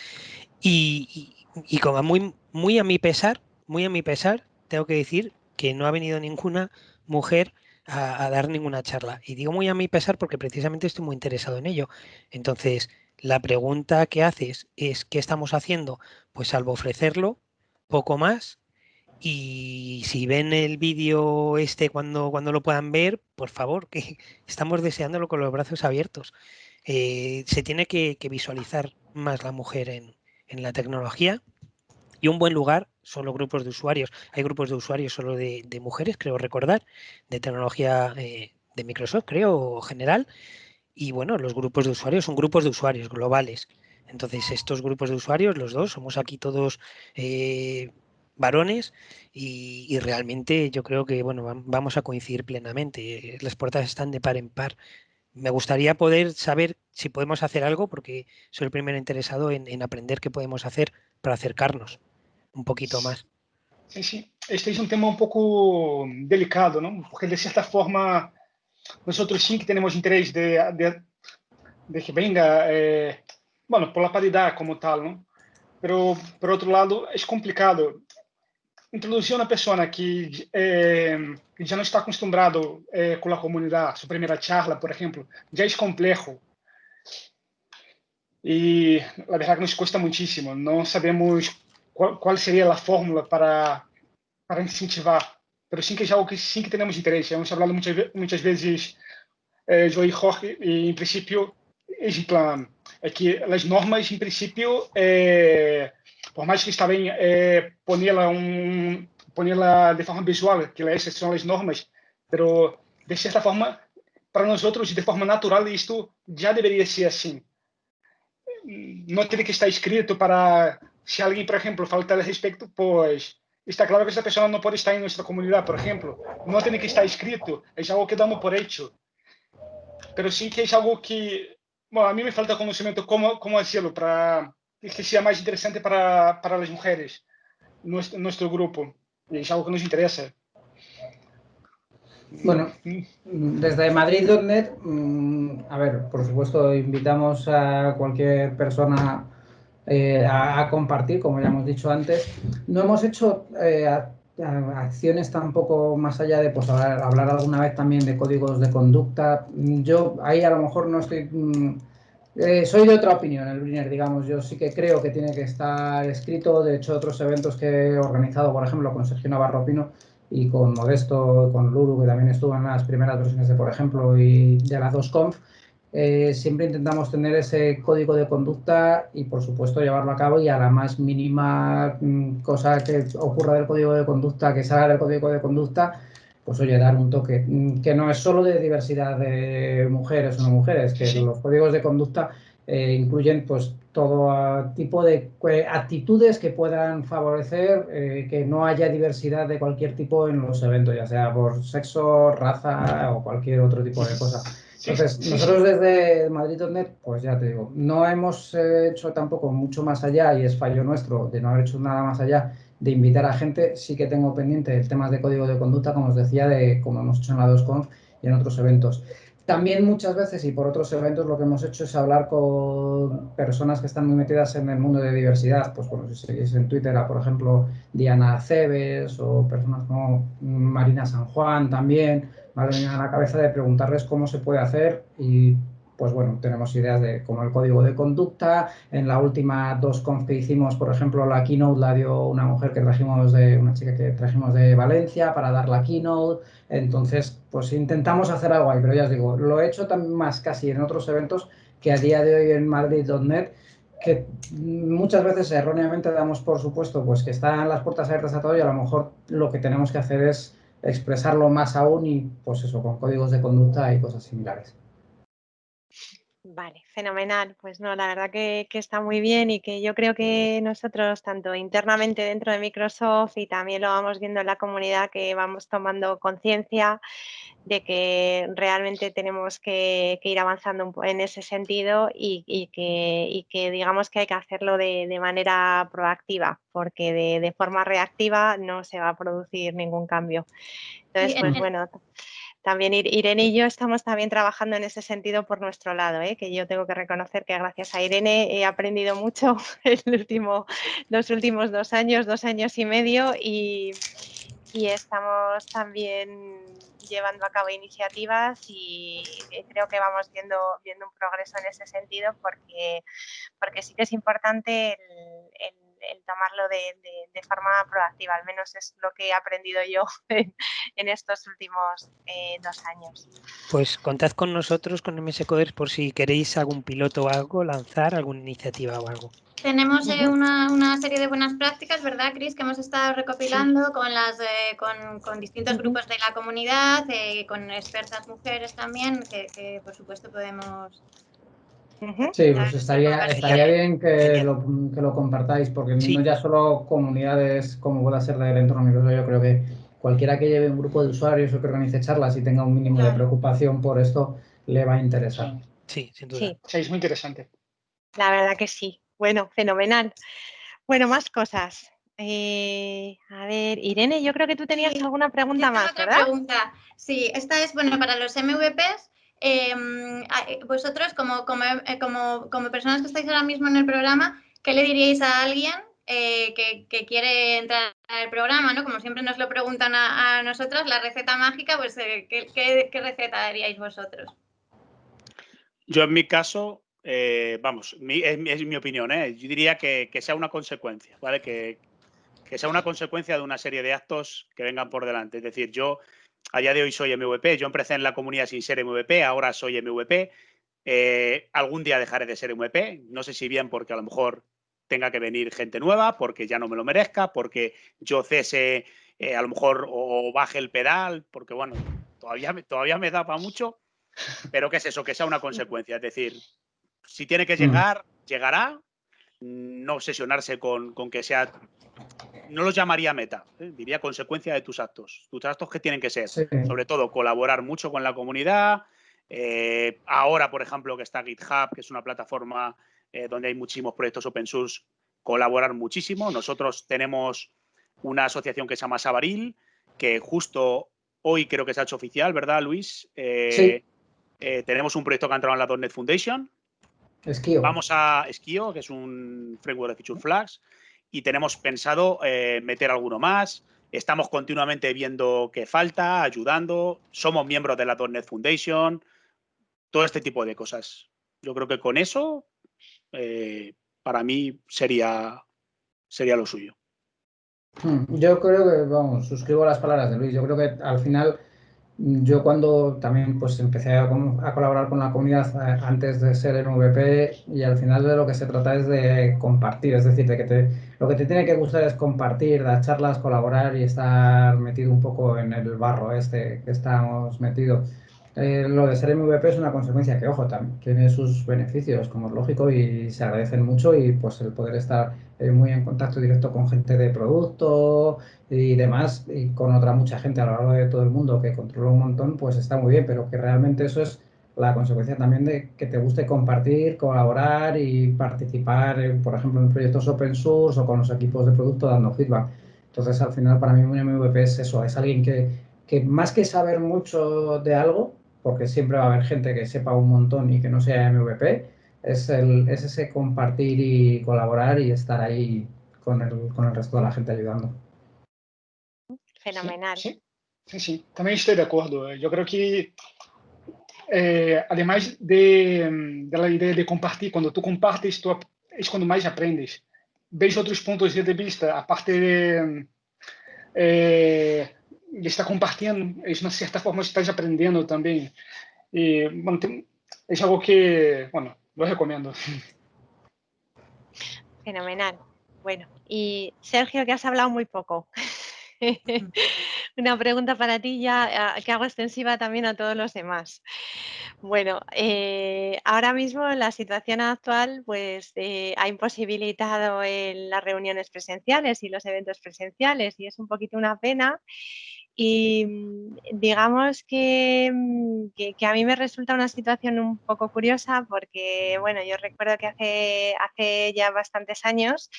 y, y como muy, muy a mi pesar, muy a mi pesar, tengo que decir que no ha venido ninguna mujer a, dar ninguna charla. Y digo muy a mi pesar porque precisamente estoy muy interesado en ello. Entonces, la pregunta que haces es ¿qué estamos haciendo? Pues salvo ofrecerlo, poco más. Y si ven el vídeo este cuando, cuando lo puedan ver, por favor, que estamos deseándolo con los brazos abiertos. Eh, se tiene que visualizar más la mujer en, en la tecnología y un buen lugar son los grupos de usuarios. Hay grupos de usuarios solo de, mujeres, creo recordar, de tecnología eh, de Microsoft, creo, general. Y bueno, los grupos de usuarios son grupos de usuarios globales. Entonces, estos grupos de usuarios, los dos, somos aquí todos eh, varones y, realmente yo creo que bueno, vamos a coincidir plenamente. Las puertas están de par en par me gustaría poder saber si podemos hacer algo, porque soy el primer interesado en, aprender qué podemos hacer para acercarnos un poquito más. Sí. Este es un tema un poco delicado, ¿no? Porque de cierta forma nosotros sí que tenemos interés de, de, que venga, eh, bueno, por la paridad como tal, ¿no? Pero por otro lado es complicado introduzir uma pessoa que, é, que já não está acostumado é, com a comunidade, sua primeira charla, por exemplo, já é complexo. E a verdade nos custa muitíssimo. Não sabemos qual, qual seria a fórmula para para incentivar. Mas sim que é algo que sim que temos interesse. Hemos falado muitas, muitas vezes, eh, Joey Jorge, e em princípio, é que as normas, em princípio, eh, por mais que está bem é, pô-la um, pô-la de forma visual, que essas são as normas, pero de certa forma, para nós outros, de forma natural, isto já deveria ser assim. Não teria que estar escrito para, se alguém, por exemplo, faltar a respeito, pois está claro que essa pessoa não pode estar em nossa comunidade, por exemplo. Não tem que estar escrito, é algo que damos por hecho. Pero sim que é algo que, bom, a mim me falta conhecimento como como fazê-lo para que sea más interesante para, para las mujeres, nuestro, nuestro grupo. Y es algo que nos interesa. Bueno, desde Madrid.net, mm, a ver, por supuesto, invitamos a cualquier persona eh, a, compartir, como ya hemos dicho antes. No hemos hecho eh, acciones tampoco más allá de pues, hablar, alguna vez también de códigos de conducta. Yo ahí a lo mejor no estoy... Mm, eh, soy de otra opinión, el Briner, digamos. Yo sí que creo que tiene que estar escrito. De hecho, otros eventos que he organizado, por ejemplo, con Sergio Navarro Pino y con Modesto, con Lulu, que también estuvo en las primeras versiones de, por ejemplo, y de las dos conf, eh, siempre intentamos tener ese código de conducta y, por supuesto, llevarlo a cabo y a la más mínima mm, cosa que ocurra del código de conducta, que salga del código de conducta, pues oye, dar un toque, mm, que no es solo de diversidad de mujeres o no mujeres, que los códigos de conducta eh, incluyen pues todo tipo de eh, actitudes que puedan favorecer que no haya diversidad de cualquier tipo en los eventos, ya sea por sexo, raza o cualquier otro tipo de cosa. Entonces, nosotros desde Madrid.net, pues ya te digo, no hemos hecho tampoco mucho más allá, y es fallo nuestro de no haber hecho nada más allá de invitar a gente. Sí que tengo pendiente el temas de código de conducta, como os decía, de como hemos hecho en la 2Conf y en otros eventos. También muchas veces y por otros eventos lo que hemos hecho es hablar con personas que están muy metidas en el mundo de diversidad. Pues bueno, si seguís en Twitter a, por ejemplo, Diana Cebes o personas como Marina San Juan también, me a la cabeza de preguntarles cómo se puede hacer y pues bueno, tenemos ideas de como el código de conducta. En la última dos conf que hicimos, por ejemplo, la keynote la dio una mujer que trajimos de, una chica que trajimos de Valencia para dar la keynote. Entonces, pues intentamos hacer algo ahí, pero ya os digo, lo he hecho también más casi en otros eventos que a día de hoy en Madrid.net, que muchas veces erróneamente damos por supuesto pues que están las puertas abiertas a todo y a lo mejor lo que tenemos que hacer es expresarlo más aún y pues eso, con códigos de conducta y cosas similares. Vale, fenomenal. Pues no, la verdad que, está muy bien y que yo creo que nosotros, tanto internamente dentro de Microsoft y también lo vamos viendo en la comunidad, que vamos tomando conciencia de que realmente tenemos que, ir avanzando en ese sentido y, que, digamos que hay que hacerlo de, manera proactiva, porque de, forma reactiva no se va a producir ningún cambio. Entonces, pues bueno también Irene y yo estamos también trabajando en ese sentido por nuestro lado, ¿eh? que yo tengo que reconocer que gracias a Irene he aprendido mucho el último, los últimos dos años, dos años y medio y, estamos también llevando a cabo iniciativas y creo que vamos viendo, viendo un progreso en ese sentido porque, porque sí que es importante el tomarlo de, forma proactiva, al menos es lo que he aprendido yo en, estos últimos eh, dos años. Pues contad con nosotros, con MS Coders, por si queréis algún piloto o algo, lanzar alguna iniciativa o algo. Tenemos eh, una, serie de buenas prácticas, ¿verdad, Cris? Que hemos estado recopilando con, las, eh, con, distintos grupos de la comunidad, con expertas mujeres también, que por supuesto podemos Sí, pues estaría, estaría bien que lo, que lo, compartáis, porque no ya solo comunidades como pueda ser del entorno Microsoft, yo creo que cualquiera que lleve un grupo de usuarios o que organice charlas y tenga un mínimo de preocupación por esto, le va a interesar. Sí, sin duda. Sí, es muy interesante. La verdad que sí. Bueno, fenomenal. Bueno, más cosas. Eh, a ver, Irene, yo creo que tú tenías alguna pregunta más, otra pregunta. Sí, esta es, bueno, para los MVPs, eh, vosotros, como, eh, como, como, personas que estáis ahora mismo en el programa, ¿qué le diríais a alguien eh, que, quiere entrar al programa? ¿no? Como siempre nos lo preguntan a, nosotros, la receta mágica, pues ¿qué, receta daríais vosotros? Yo en mi caso, vamos, es, mi opinión, yo diría que, sea una consecuencia, ¿vale? Que, que sea una consecuencia de una serie de actos que vengan por delante. Es decir, yo a día de hoy soy MVP. Yo empecé en la comunidad sin ser MVP, ahora soy MVP. Eh, algún día dejaré de ser MVP. No sé si bien porque a lo mejor tenga que venir gente nueva, porque ya no me lo merezca, porque yo cese eh, a lo mejor o, baje el pedal, porque bueno, todavía, todavía me da para mucho. Pero ¿qué es eso? Que sea una consecuencia. Es decir, si tiene que mm. llegar, llegará. No obsesionarse con, con que sea no los llamaría meta, ¿eh? diría consecuencia de tus actos. Tus actos que tienen que ser, sobre todo, colaborar mucho con la comunidad. Eh, ahora, por ejemplo, que está GitHub, que es una plataforma eh, donde hay muchísimos proyectos open source, colaborar muchísimo. Nosotros tenemos una asociación que se llama Sabaril, que justo hoy creo que se ha hecho oficial, ¿verdad, Luis? sí. tenemos un proyecto que ha entrado en la .NET Foundation. Esquio. Vamos a Esquio, que es un framework de Feature Flags y tenemos pensado eh, meter alguno más. estamos continuamente viendo qué falta, ayudando, somos miembros de la .NET Foundation, todo este tipo de cosas. Yo creo que con eso, eh, para mí, sería, sería lo suyo. Hmm, yo creo que, vamos, suscribo las palabras de Luis. Yo creo que al final yo cuando también pues empecé a, colaborar con la comunidad eh, antes de ser el MVP y al final de lo que se trata es de compartir, es decir, de que te, lo que te tiene que gustar es compartir, dar charlas, colaborar y estar metido un poco en el barro este que estamos metidos. Eh, lo de ser MVP es una consecuencia que, ojo, también tiene sus beneficios, como es lógico, y se agradecen mucho y pues el poder estar eh, muy en contacto directo con gente de producto y demás, y con otra mucha gente a lo largo de todo el mundo que controla un montón, pues está muy bien, pero que realmente eso es la consecuencia también de que te guste compartir, colaborar y participar, por ejemplo, en proyectos open source o con los equipos de producto dando feedback. Entonces, al final, para mí un MVP es eso, es alguien que, que más que saber mucho de algo, porque siempre va a haber gente que sepa un montón y que no sea MVP, es, el, es ese compartir y colaborar y estar ahí con el, con el resto de la gente ayudando. Fenomenal. Sí, sí, sí, también estoy de acuerdo. Yo creo que eh, además de, de, la idea de compartir, cuando tú compartes, tú, es cuando más aprendes. Ves otros puntos de vista, aparte de, eh, y está compartiendo, es una cierta forma estás aprendiendo también. Y bueno, es algo que, bueno, lo recomiendo. Fenomenal. Bueno, y Sergio, que has hablado muy poco. Una pregunta para ti ya que hago extensiva también a todos los demás. Bueno, eh, ahora mismo la situación actual pues eh, ha imposibilitado las reuniones presenciales y los eventos presenciales y es un poquito una pena y mm, digamos mm, que, que, a mí me resulta una situación un poco curiosa porque, bueno, yo recuerdo que hace, hace ya bastantes años,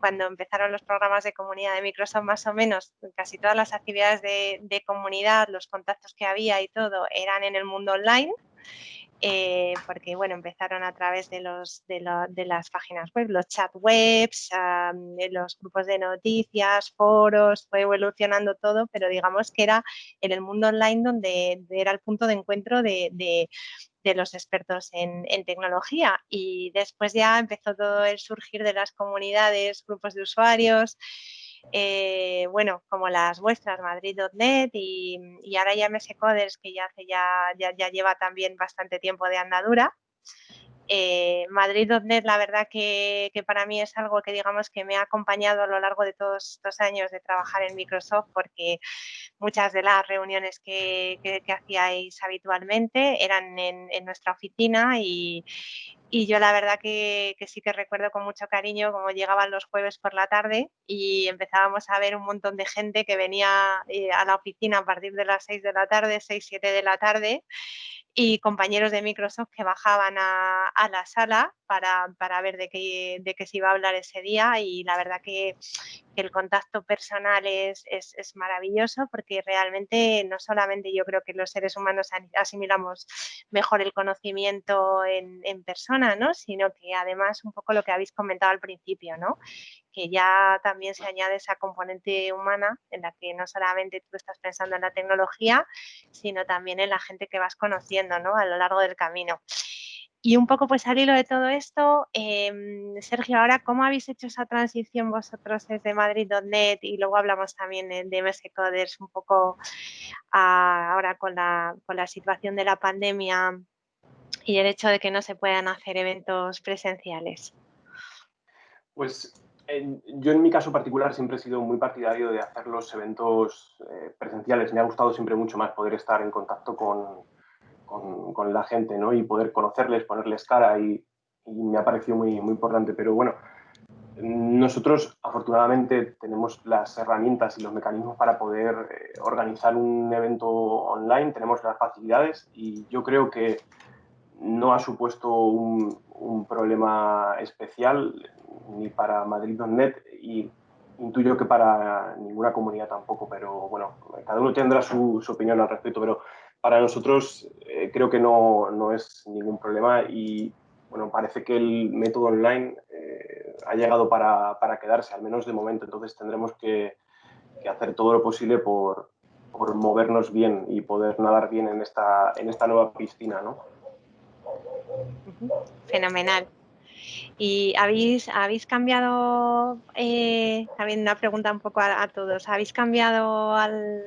cuando empezaron los programas de comunidad de Microsoft, más o menos casi todas las actividades de, de comunidad, los contactos que había y todo, eran en el mundo online. Eh, porque bueno, empezaron a través de, los, de, las páginas web, los chat webs, los grupos de noticias, foros, fue evolucionando todo, pero digamos que era en el mundo online donde era el punto de encuentro de, de los expertos en, en, tecnología. Y después ya empezó todo el surgir de las comunidades, grupos de usuarios, eh, bueno, como las vuestras, Madrid.net y, y, ahora ya MS Coders, que ya, hace ya, ya, lleva también bastante tiempo de andadura. Eh, Madrid.net, la verdad que, para mí es algo que digamos que me ha acompañado a lo largo de todos estos años de trabajar en Microsoft porque muchas de las reuniones que, hacíais habitualmente eran en, nuestra oficina y, yo la verdad que, que, sí que recuerdo con mucho cariño cómo llegaban los jueves por la tarde y empezábamos a ver un montón de gente que venía eh, a la oficina a partir de las 6 de la tarde, 6, 7 de la tarde y compañeros de Microsoft que bajaban a, a la sala para, para, ver de qué, de qué se iba a hablar ese día y la verdad que, que el contacto personal es, es, es, maravilloso porque realmente no solamente yo creo que los seres humanos asimilamos mejor el conocimiento en, en persona, ¿no? sino que además un poco lo que habéis comentado al principio, ¿no? que ya también se añade esa componente humana en la que no solamente tú estás pensando en la tecnología, sino también en la gente que vas conociendo ¿no? a lo largo del camino. Y un poco pues al hilo de todo esto, eh, Sergio, ahora, ¿cómo habéis hecho esa transición vosotros desde Madrid.net y luego hablamos también de MS Coders un poco a, ahora con la, con la situación de la pandemia y el hecho de que no se puedan hacer eventos presenciales? Pues yo en mi caso particular siempre he sido muy partidario de hacer los eventos eh, presenciales. Me ha gustado siempre mucho más poder estar en contacto con, con, la gente ¿no? y poder conocerles, ponerles cara y, me ha parecido muy, muy importante. Pero bueno, nosotros afortunadamente tenemos las herramientas y los mecanismos para poder eh, organizar un evento online, tenemos las facilidades y yo creo que no ha supuesto un, un problema especial ni para Madrid.net y intuyo que para ninguna comunidad tampoco, pero bueno, cada uno tendrá su, opinión al respecto, pero para nosotros eh, creo que no, no, es ningún problema y bueno, parece que el método online eh, ha llegado para, para, quedarse, al menos de momento, entonces tendremos que, hacer todo lo posible por, por, movernos bien y poder nadar bien en esta, en esta nueva piscina. ¿no? Fenomenal. ¿Y habéis, habéis cambiado, eh, una pregunta un poco a, todos, ¿habéis cambiado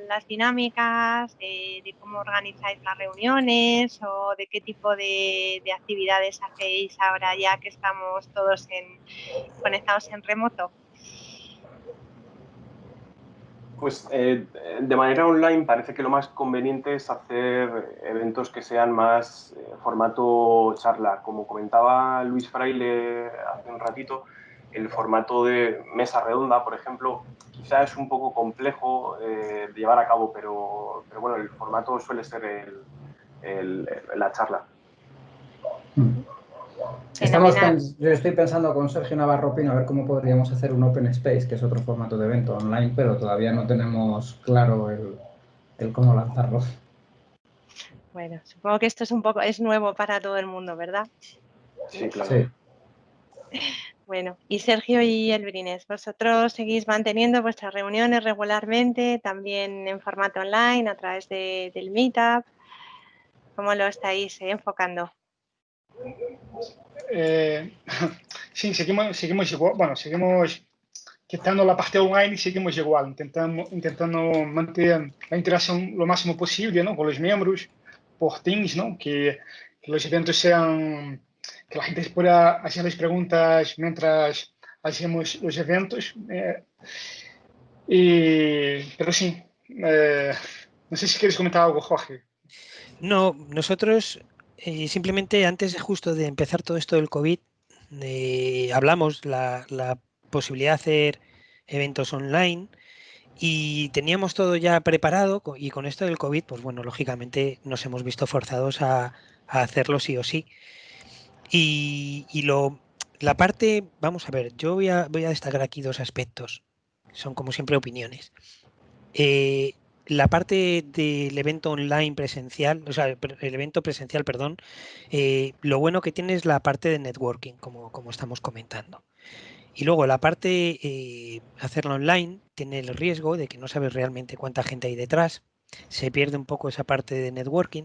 las dinámicas de, cómo organizáis las reuniones o de qué tipo de, actividades hacéis ahora ya que estamos todos conectados en remoto? Pues eh, de manera online parece que lo más conveniente es hacer eventos que sean más eh, formato charla. Como comentaba Luis Fraile hace un ratito, el formato de mesa redonda, por ejemplo, quizás es un poco complejo eh, de llevar a cabo, pero, bueno, el formato suele ser la charla. Mm. Estamos yo estoy pensando con Sergio Navarro Pino a ver cómo podríamos hacer un Open Space, que es otro formato de evento online, pero todavía no tenemos claro el, cómo lanzarlo. Bueno, supongo que esto es un poco, es nuevo para todo el mundo, ¿verdad? Sí, claro. Bueno, y Sergio y Elbrines, vosotros seguís manteniendo vuestras reuniones regularmente, también en formato online, a través del Meetup. ¿Cómo lo estáis enfocando? Eh, sí, seguimos, seguimos igual, bueno, seguimos quitando la parte online, seguimos igual, intentando, intentando mantener la interacción lo máximo posible ¿no? con los miembros por Teams, ¿no? que, los eventos sean, que la gente pueda hacer las preguntas mientras hacemos los eventos. Eh, y, pero sí, eh, no sé si quieres comentar algo, Jorge. No, nosotros eh, simplemente antes justo de empezar todo esto del COVID, eh, hablamos la, la posibilidad de hacer eventos online y teníamos todo ya preparado y con esto del COVID, pues bueno, lógicamente nos hemos visto forzados a, hacerlo sí o sí. Y, lo, la parte, vamos a ver, yo voy a, voy a destacar aquí dos aspectos, son como siempre opiniones. Eh, la parte del evento online presencial, o sea, el evento presencial, perdón, eh, lo bueno que tiene es la parte de networking, como, estamos comentando. Y luego la parte eh, hacerlo online tiene el riesgo de que no sabes realmente cuánta gente hay detrás, se pierde un poco esa parte de networking,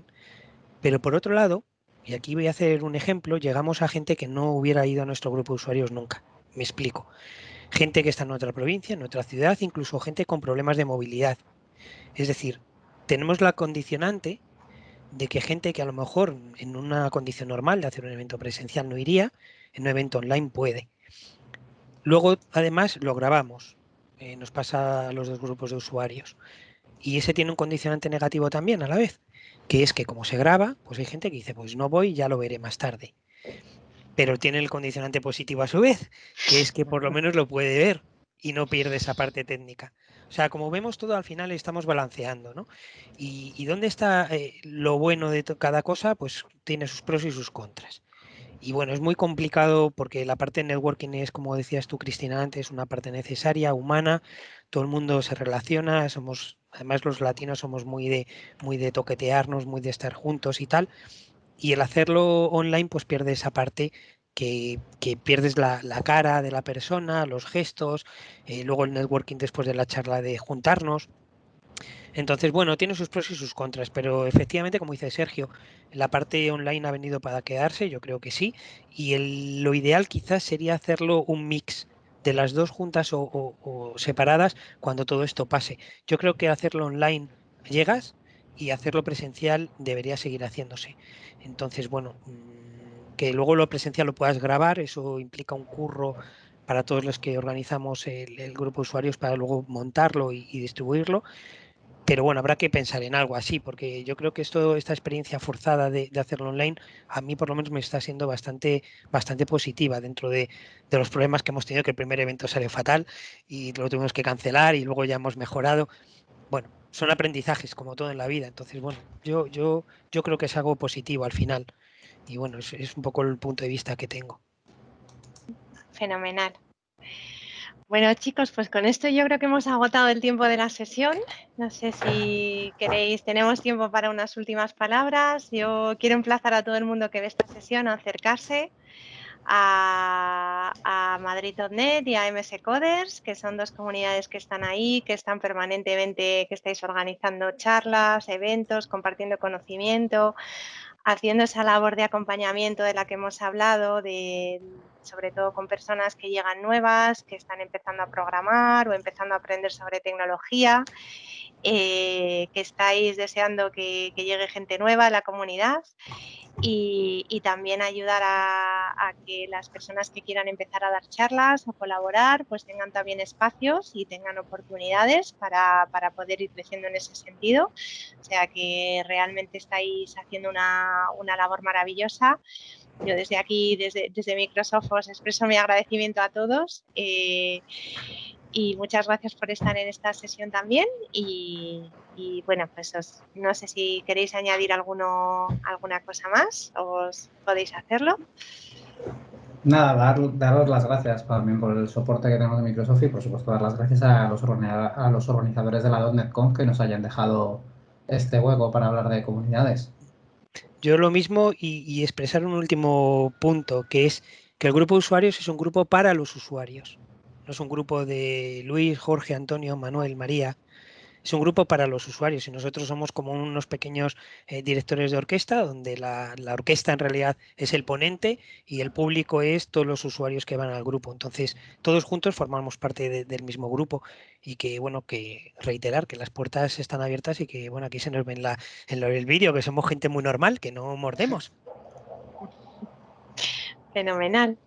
pero por otro lado, y aquí voy a hacer un ejemplo, llegamos a gente que no hubiera ido a nuestro grupo de usuarios nunca. Me explico. Gente que está en otra provincia, en otra ciudad, incluso gente con problemas de movilidad, es decir, tenemos la condicionante de que gente que a lo mejor en una condición normal de hacer un evento presencial no iría, en un evento online puede. Luego, además, lo grabamos. Eh, nos pasa a los dos grupos de usuarios. Y ese tiene un condicionante negativo también a la vez, que es que como se graba, pues hay gente que dice, pues no voy, ya lo veré más tarde. Pero tiene el condicionante positivo a su vez, que es que por lo menos lo puede ver y no pierde esa parte técnica. O sea, como vemos todo al final estamos balanceando, ¿no? Y, dónde está eh, lo bueno de cada cosa, pues tiene sus pros y sus contras. Y bueno, es muy complicado porque la parte de networking es, como decías tú, Cristina, antes, una parte necesaria, humana, todo el mundo se relaciona, somos, además los latinos somos muy de, muy de toquetearnos, muy de estar juntos y tal. Y el hacerlo online, pues pierde esa parte que, pierdes la, cara de la persona, los gestos, eh, luego el networking después de la charla de juntarnos. Entonces, bueno, tiene sus pros y sus contras, pero efectivamente, como dice Sergio, la parte online ha venido para quedarse, yo creo que sí, y lo ideal quizás sería hacerlo un mix de las dos juntas o, separadas cuando todo esto pase. Yo creo que hacerlo online llegas y hacerlo presencial debería seguir haciéndose. Entonces, bueno, mm, que luego lo presencial lo puedas grabar, eso implica un curro para todos los que organizamos el, grupo de usuarios para luego montarlo y, distribuirlo. Pero bueno, habrá que pensar en algo así, porque yo creo que esto, esta experiencia forzada de, hacerlo online, a mí por lo menos me está siendo bastante, bastante positiva dentro de, de, los problemas que hemos tenido, que el primer evento salió fatal y lo tuvimos que cancelar y luego ya hemos mejorado. Bueno, son aprendizajes como todo en la vida. Entonces, bueno, yo, yo, yo creo que es algo positivo al final. Y bueno, es, un poco el punto de vista que tengo. Fenomenal. Bueno, chicos, pues con esto yo creo que hemos agotado el tiempo de la sesión. No sé si queréis, tenemos tiempo para unas últimas palabras. Yo quiero emplazar a todo el mundo que ve esta sesión a acercarse a, a Madrid.net y a MS Coders, que son dos comunidades que están ahí, que están permanentemente, que estáis organizando charlas, eventos, compartiendo conocimiento, haciendo esa labor de acompañamiento de la que hemos hablado, de, sobre todo con personas que llegan nuevas, que están empezando a programar o empezando a aprender sobre tecnología, eh, que estáis deseando que, llegue gente nueva a la comunidad y, también ayudar a, a, que las personas que quieran empezar a dar charlas o colaborar pues tengan también espacios y tengan oportunidades para, para poder ir creciendo en ese sentido. O sea que realmente estáis haciendo una, una labor maravillosa. Yo desde aquí, desde, desde, Microsoft, os expreso mi agradecimiento a todos eh, y muchas gracias por estar en esta sesión también. Y, y bueno, pues os, no sé si queréis añadir alguno, alguna cosa más, os podéis hacerlo. Nada, dar, daros las gracias también por el soporte que tenemos de Microsoft y por supuesto dar las gracias a los, a los organizadores de la .NET que nos hayan dejado este hueco para hablar de comunidades. Yo lo mismo y, y, expresar un último punto, que es que el grupo de usuarios es un grupo para los usuarios. No es un grupo de Luis, Jorge, Antonio, Manuel, María. Es un grupo para los usuarios y nosotros somos como unos pequeños eh, directores de orquesta, donde la, orquesta en realidad es el ponente y el público es todos los usuarios que van al grupo. Entonces, todos juntos formamos parte de, del mismo grupo y que, bueno, que reiterar que las puertas están abiertas y que, bueno, aquí se nos ve en el vídeo que somos gente muy normal, que no mordemos. Fenomenal.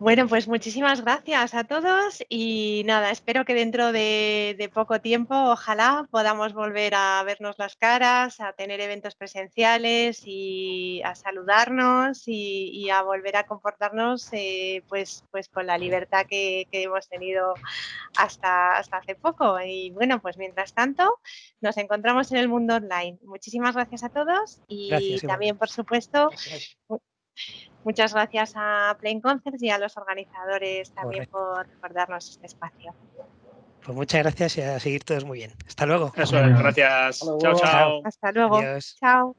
Bueno, pues muchísimas gracias a todos y nada, espero que dentro de, de, poco tiempo, ojalá podamos volver a vernos las caras, a tener eventos presenciales y a saludarnos y, y a volver a comportarnos eh, pues, pues con la libertad que, que, hemos tenido hasta, hasta hace poco. Y bueno, pues mientras tanto, nos encontramos en el mundo online. Muchísimas gracias a todos y gracias, también, por supuesto, gracias. Muchas gracias a Plain Concerts y a los organizadores también por, por, darnos este espacio. Pues muchas gracias y a seguir todos muy bien. Hasta luego. Eso es, gracias. Chao, chao. Hasta luego. Adiós. Chao.